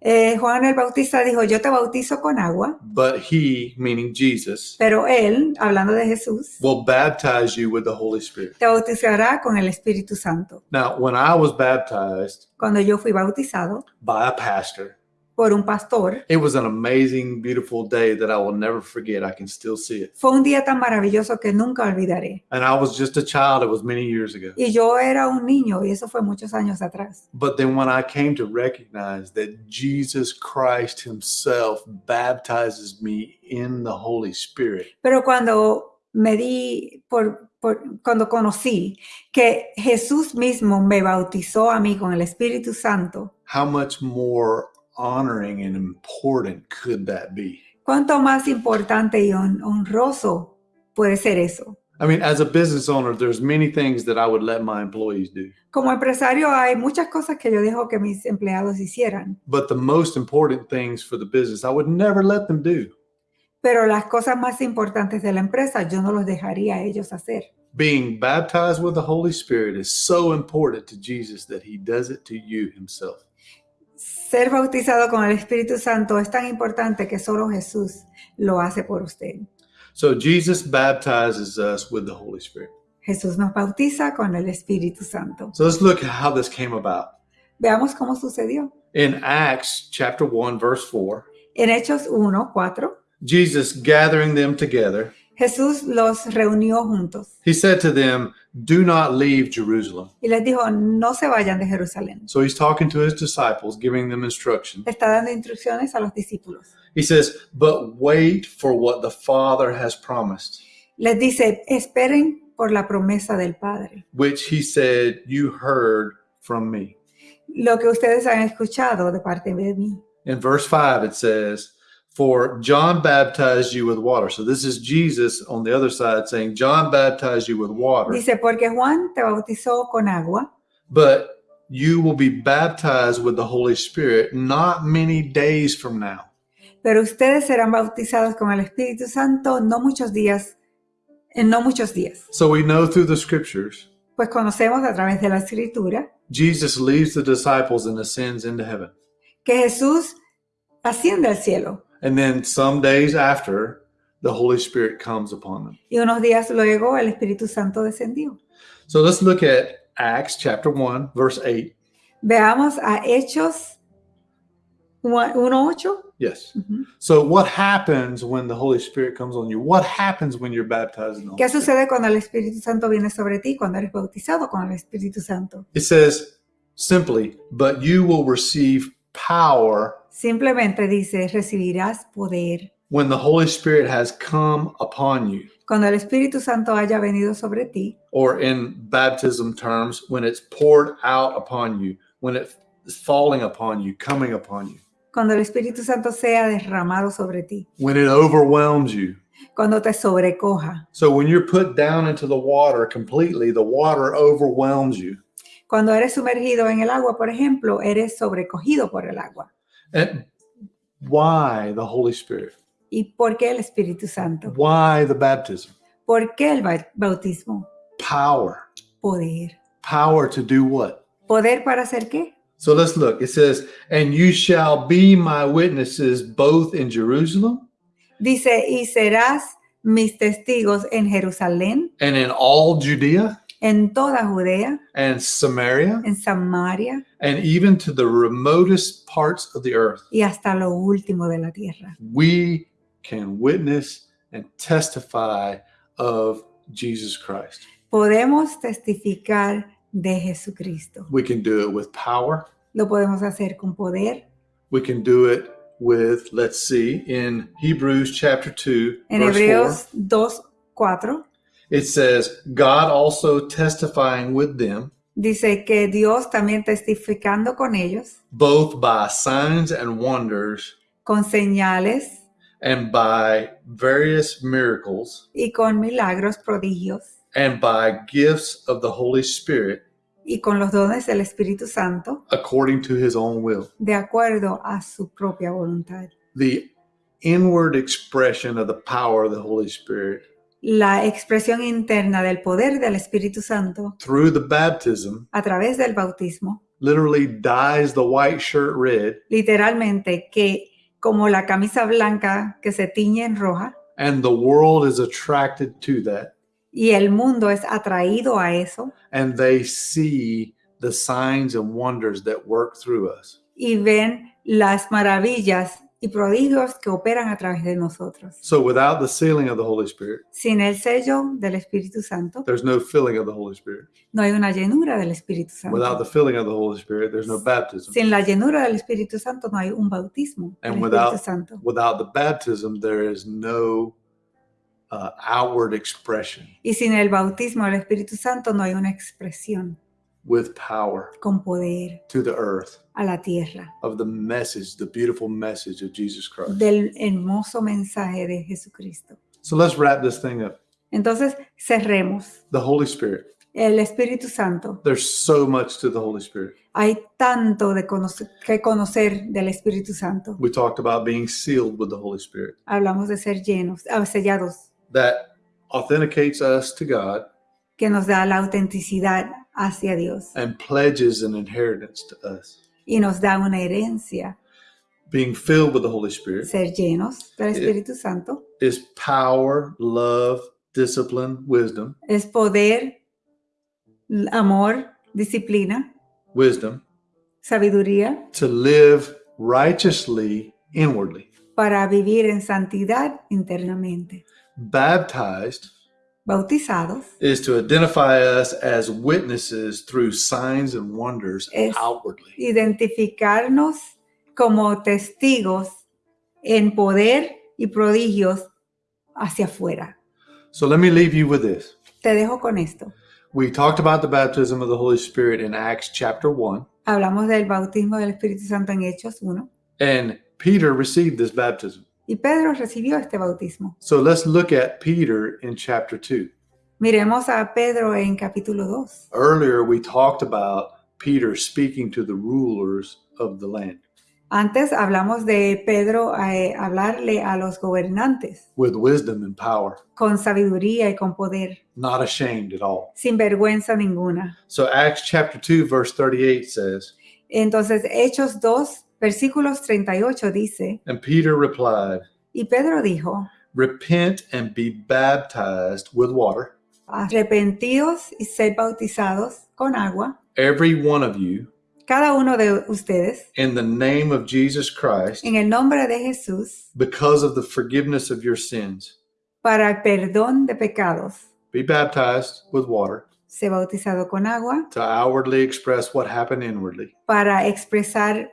Eh, Juan el Bautista dijo, yo te bautizo con agua, but he, meaning Jesus, pero él, hablando de Jesús, will baptize you with the Holy Spirit. te bautizará con el Espíritu Santo. Now, when I was baptized Cuando yo fui bautizado by a pastor, por un pastor, it was an amazing, beautiful day that I will never forget. I can still see it. fue un día tan maravilloso que nunca olvidaré. And I was just a child, it was many years ago. Y yo era un niño y eso fue muchos años atrás. But then when I came to recognize that Jesus Christ Himself baptizes me in the Holy Spirit, Pero cuando me di, por, por- cuando conocí que Jesús mismo me bautizó a mí con el Espíritu Santo, how much more honoring and important could that be? ¿cuánto más importante y honroso puede ser eso? I mean, as a business owner, there's many things that I would let my employees do. Como empresario hay muchas cosas que yo dejo que mis empleados hicieran, But the most important things for the business, I would never let them do. pero las cosas más importantes de la empresa yo no los dejaría a ellos hacer. Being baptized with the Holy Spirit is so important to Jesus that He does it to you Himself. Ser bautizado con el Espíritu Santo es tan importante que solo Jesús lo hace por usted. So Jesus baptizes us with the Holy Spirit. Jesús nos bautiza con el Espíritu Santo. So let's look at how this came about. Veamos cómo sucedió. In Acts chapter 1, verse 4, En Hechos 1, 4, Jesus gathering them together, Jesús los reunió juntos he said to them, Do not leave Jerusalem. y les dijo, no se vayan de Jerusalén. So he's talking to his disciples, giving them instruction. Está dando instrucciones a los discípulos. He says, But wait for what the Father has promised, Les dice, esperen por la promesa del Padre. which he said, You heard from me. Lo que ustedes han escuchado de parte de mí. In verse 5, it says, For John baptized you with water. So this is Jesus on the other side saying, John baptized you with water, Dice, porque Juan te bautizó con agua, but you will be baptized with the Holy Spirit not many days from now. pero ustedes serán bautizados con el Espíritu Santo no muchos días, en no muchos días. So we know through the scriptures, Pues conocemos a través de la Escritura Jesus leaves the disciples and ascends into heaven. que Jesús asciende al cielo And then some days after, the Holy Spirit comes upon them. y unos días luego el Espíritu Santo descendió. So let's look at Acts chapter 1, verse 8. Veamos a Hechos 1.8. Yes. Ujú. So what happens when the Holy Spirit comes on you? What happens when you're baptized in the ¿Qué Spirit? sucede cuando el Espíritu Santo viene sobre ti, cuando eres bautizado con el Espíritu Santo? It says simply, but you will receive power Simplemente dice, recibirás poder when the Holy Spirit has come upon you. cuando el Espíritu Santo haya venido sobre ti, Or in baptism terms, when it's poured out upon you, when it is falling upon you, coming upon you, cuando el Espíritu Santo sea derramado sobre ti, when it overwhelms you. cuando te sobrecoja, So when you're put down into the water completely, the water overwhelms you. cuando eres sumergido en el agua, por ejemplo, eres sobrecogido por el agua. And why the Holy Spirit? ¿Y por qué el Espíritu Santo? Why the baptism? ¿Por qué el bautismo? Power. Poder. Power to do what? ¿Poder para hacer qué? So let's look. It says, And you shall be my witnesses both in Jerusalem Dice, y serás mis testigos en Jerusalén, and in all Judea en toda Judea, and Samaria en Samaria and even to the remotest parts of the earth. y hasta lo último de la tierra. We can witness and testify of Jesus Christ. Podemos testificar de Jesucristo. We can do it with power. Lo podemos hacer con poder. We can do it with, let's see, in Hebrews chapter 2, En verse 4. Hebreos 2, 4 It says, God also testifying with them, dice que Dios también testificando con ellos, both by signs and wonders, con señales and by various miracles, y con milagros, prodigios and by gifts of the Holy Spirit, y con los dones del Espíritu Santo according to his own will. de acuerdo a su propia voluntad. The inward expression of the power of the Holy Spirit La expresión interna del poder del Espíritu Santo through the baptism a través del bautismo, literally dyes the white shirt red literalmente que como la camisa blanca que se tiñe en roja and the world is attracted to that y el mundo es atraído a eso and they see the signs and wonders that work through us. y ven las maravillas y prodigios que operan a través de nosotros. So without the sealing of the Holy Spirit, Sin el sello del Espíritu Santo, there's no filling of the Holy Spirit. no hay una llenura del Espíritu Without Santo. the filling of the Holy Spirit, there's no baptism. Sin la llenura del Espíritu Santo no hay un bautismo del And Espíritu without- Santo. Without the baptism, there is no uh, outward expression Y sin el bautismo del Espíritu Santo no hay una expresión with power con poder to the earth a la tierra of the message, the beautiful message of Jesus Christ. del hermoso mensaje de Jesucristo. So let's wrap this thing up. Entonces, cerremos. The Holy Spirit. El Espíritu Santo. There's so much to the Holy Spirit. Hay tanto de conocer, que conocer del Espíritu Santo. We talked about being sealed with the Holy Spirit. Hablamos de ser llenos, ah, sellados, That authenticates us to God que nos da la autenticidad hacia Dios and pledges an inheritance to us. y nos da una herencia. Being filled with the Holy Spirit Ser llenos del eh, Espíritu Santo is power, love, discipline, wisdom, es poder, amor, disciplina, wisdom sabiduría to live righteously inwardly. para vivir en santidad internamente. Baptized Bautizados is to identify us as witnesses through signs and wonders Es- outwardly. identificarnos como testigos en poder y prodigios hacia afuera. So let me leave you with this. Te dejo con esto. We talked about the baptism of the Holy Spirit in Acts chapter 1, Hablamos del bautismo del Espíritu Santo en Hechos 1 and Peter received this baptism. Y Pedro recibió este bautismo. So let's look at Peter in chapter 2. Miremos a Pedro en capítulo 2. Earlier, we talked about Peter speaking to the rulers of the land Antes hablamos de Pedro eh, hablarle a los gobernantes with wisdom and power, con sabiduría y con poder, not ashamed at all. sin vergüenza ninguna. So, Acts chapter 2, verse 38 says, Entonces, Hechos 2, versículos 38 dice, And Peter replied, y Pedro dijo, Repent and be baptized with water, arrepentidos y sed bautizados con agua, every one of you, cada uno de ustedes, in the name of Jesus Christ, en el nombre de Jesús, because of the forgiveness of your sins. para el perdón de pecados. Be baptized with water Sé bautizado con agua to outwardly express what happened inwardly. para expresar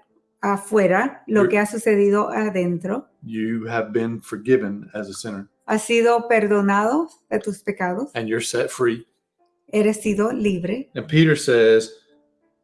afuera lo You're- que ha sucedido adentro. You have been forgiven as a sinner, Has sido perdonado de tus pecados. and you're set free. Eres sido libre. And Peter says,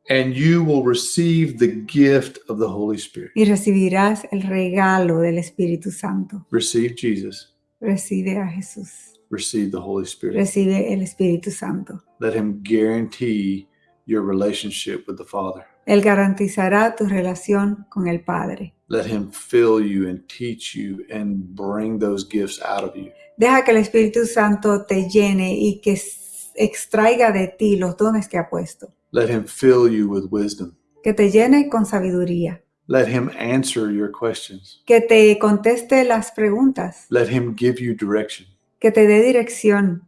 and you will receive the gift of the Holy Spirit. y recibirás el regalo del Espíritu Santo. Receive Jesus, Recibe a Jesús. receive the Holy Spirit. Recibe el Espíritu Santo. Let Him guarantee your relationship with the Father. Él garantizará tu relación con el Padre. Let Him fill you and teach you and bring those gifts out of you. Deja que el Espíritu Santo te llene y que extraiga de ti los dones que ha puesto. Let Him fill you with wisdom. Que te llene con sabiduría. Let Him answer your questions. Que te conteste las preguntas. Let Him give you direction. Que te dé dirección.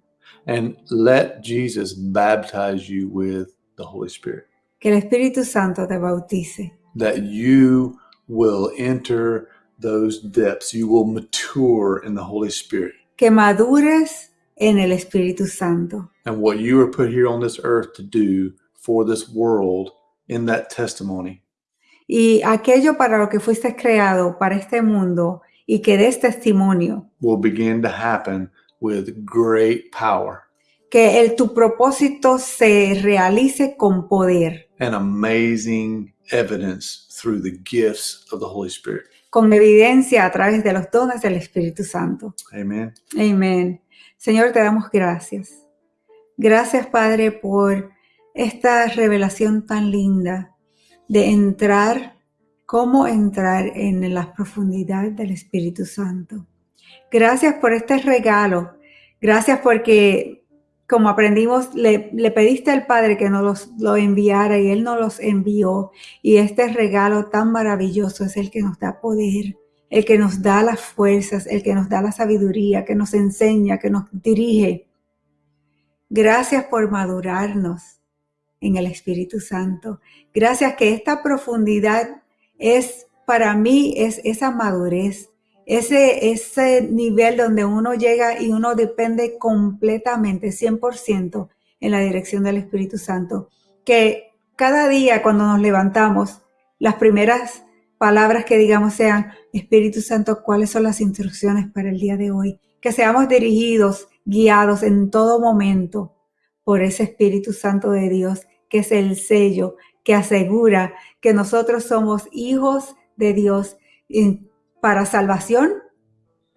And let Jesus baptize you with the Holy Spirit. Que el Espíritu Santo te bautice. That you will enter those depths. You will mature in the Holy Spirit. Que madures en el Espíritu Santo. And what you were put here on this earth to do for this world in that testimony Y aquello para lo que fuiste creado, para este mundo, y que des testimonio, will begin to happen with great power que el, tu propósito se realice con poder, and amazing evidence through the gifts of the Holy Spirit. con evidencia a través de los dones del Espíritu Santo. Amen. Amén. Señor, te damos gracias. Gracias, Padre, por esta revelación tan linda de entrar, cómo entrar en las profundidades del Espíritu Santo. Gracias por este regalo. Gracias porque, como aprendimos, le, pediste al Padre que nos lo enviara y Él nos los envió. Y este regalo tan maravilloso es el que nos da poder, el que nos da las fuerzas, el que nos da la sabiduría, que nos enseña, que nos dirige. Gracias por madurarnos en el Espíritu Santo. Gracias que esta profundidad es para mí es esa madurez, ese, ese nivel donde uno llega y uno depende completamente, 100% en la dirección del Espíritu Santo. Que cada día cuando nos levantamos, las primeras palabras que digamos sean, Espíritu Santo, ¿cuáles son las instrucciones para el día de hoy? Que seamos dirigidos, guiados en todo momento por ese Espíritu Santo de Dios, que es el sello que asegura que nosotros somos hijos de Dios para salvación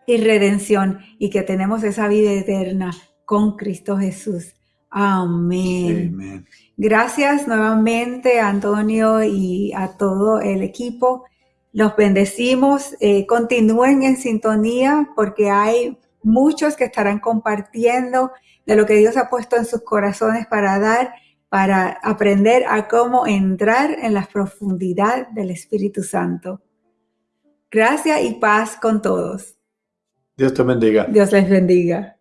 y redención y que tenemos esa vida eterna con Cristo Jesús. Amén. Gracias nuevamente Antonio y a todo el equipo. Los bendecimos. Eh, continúen en sintonía porque hay muchos que estarán compartiendo de lo que Dios ha puesto en sus corazones para dar para aprender a cómo entrar en la profundidad del Espíritu Santo. Gracias y paz con todos. Dios te bendiga. Dios les bendiga.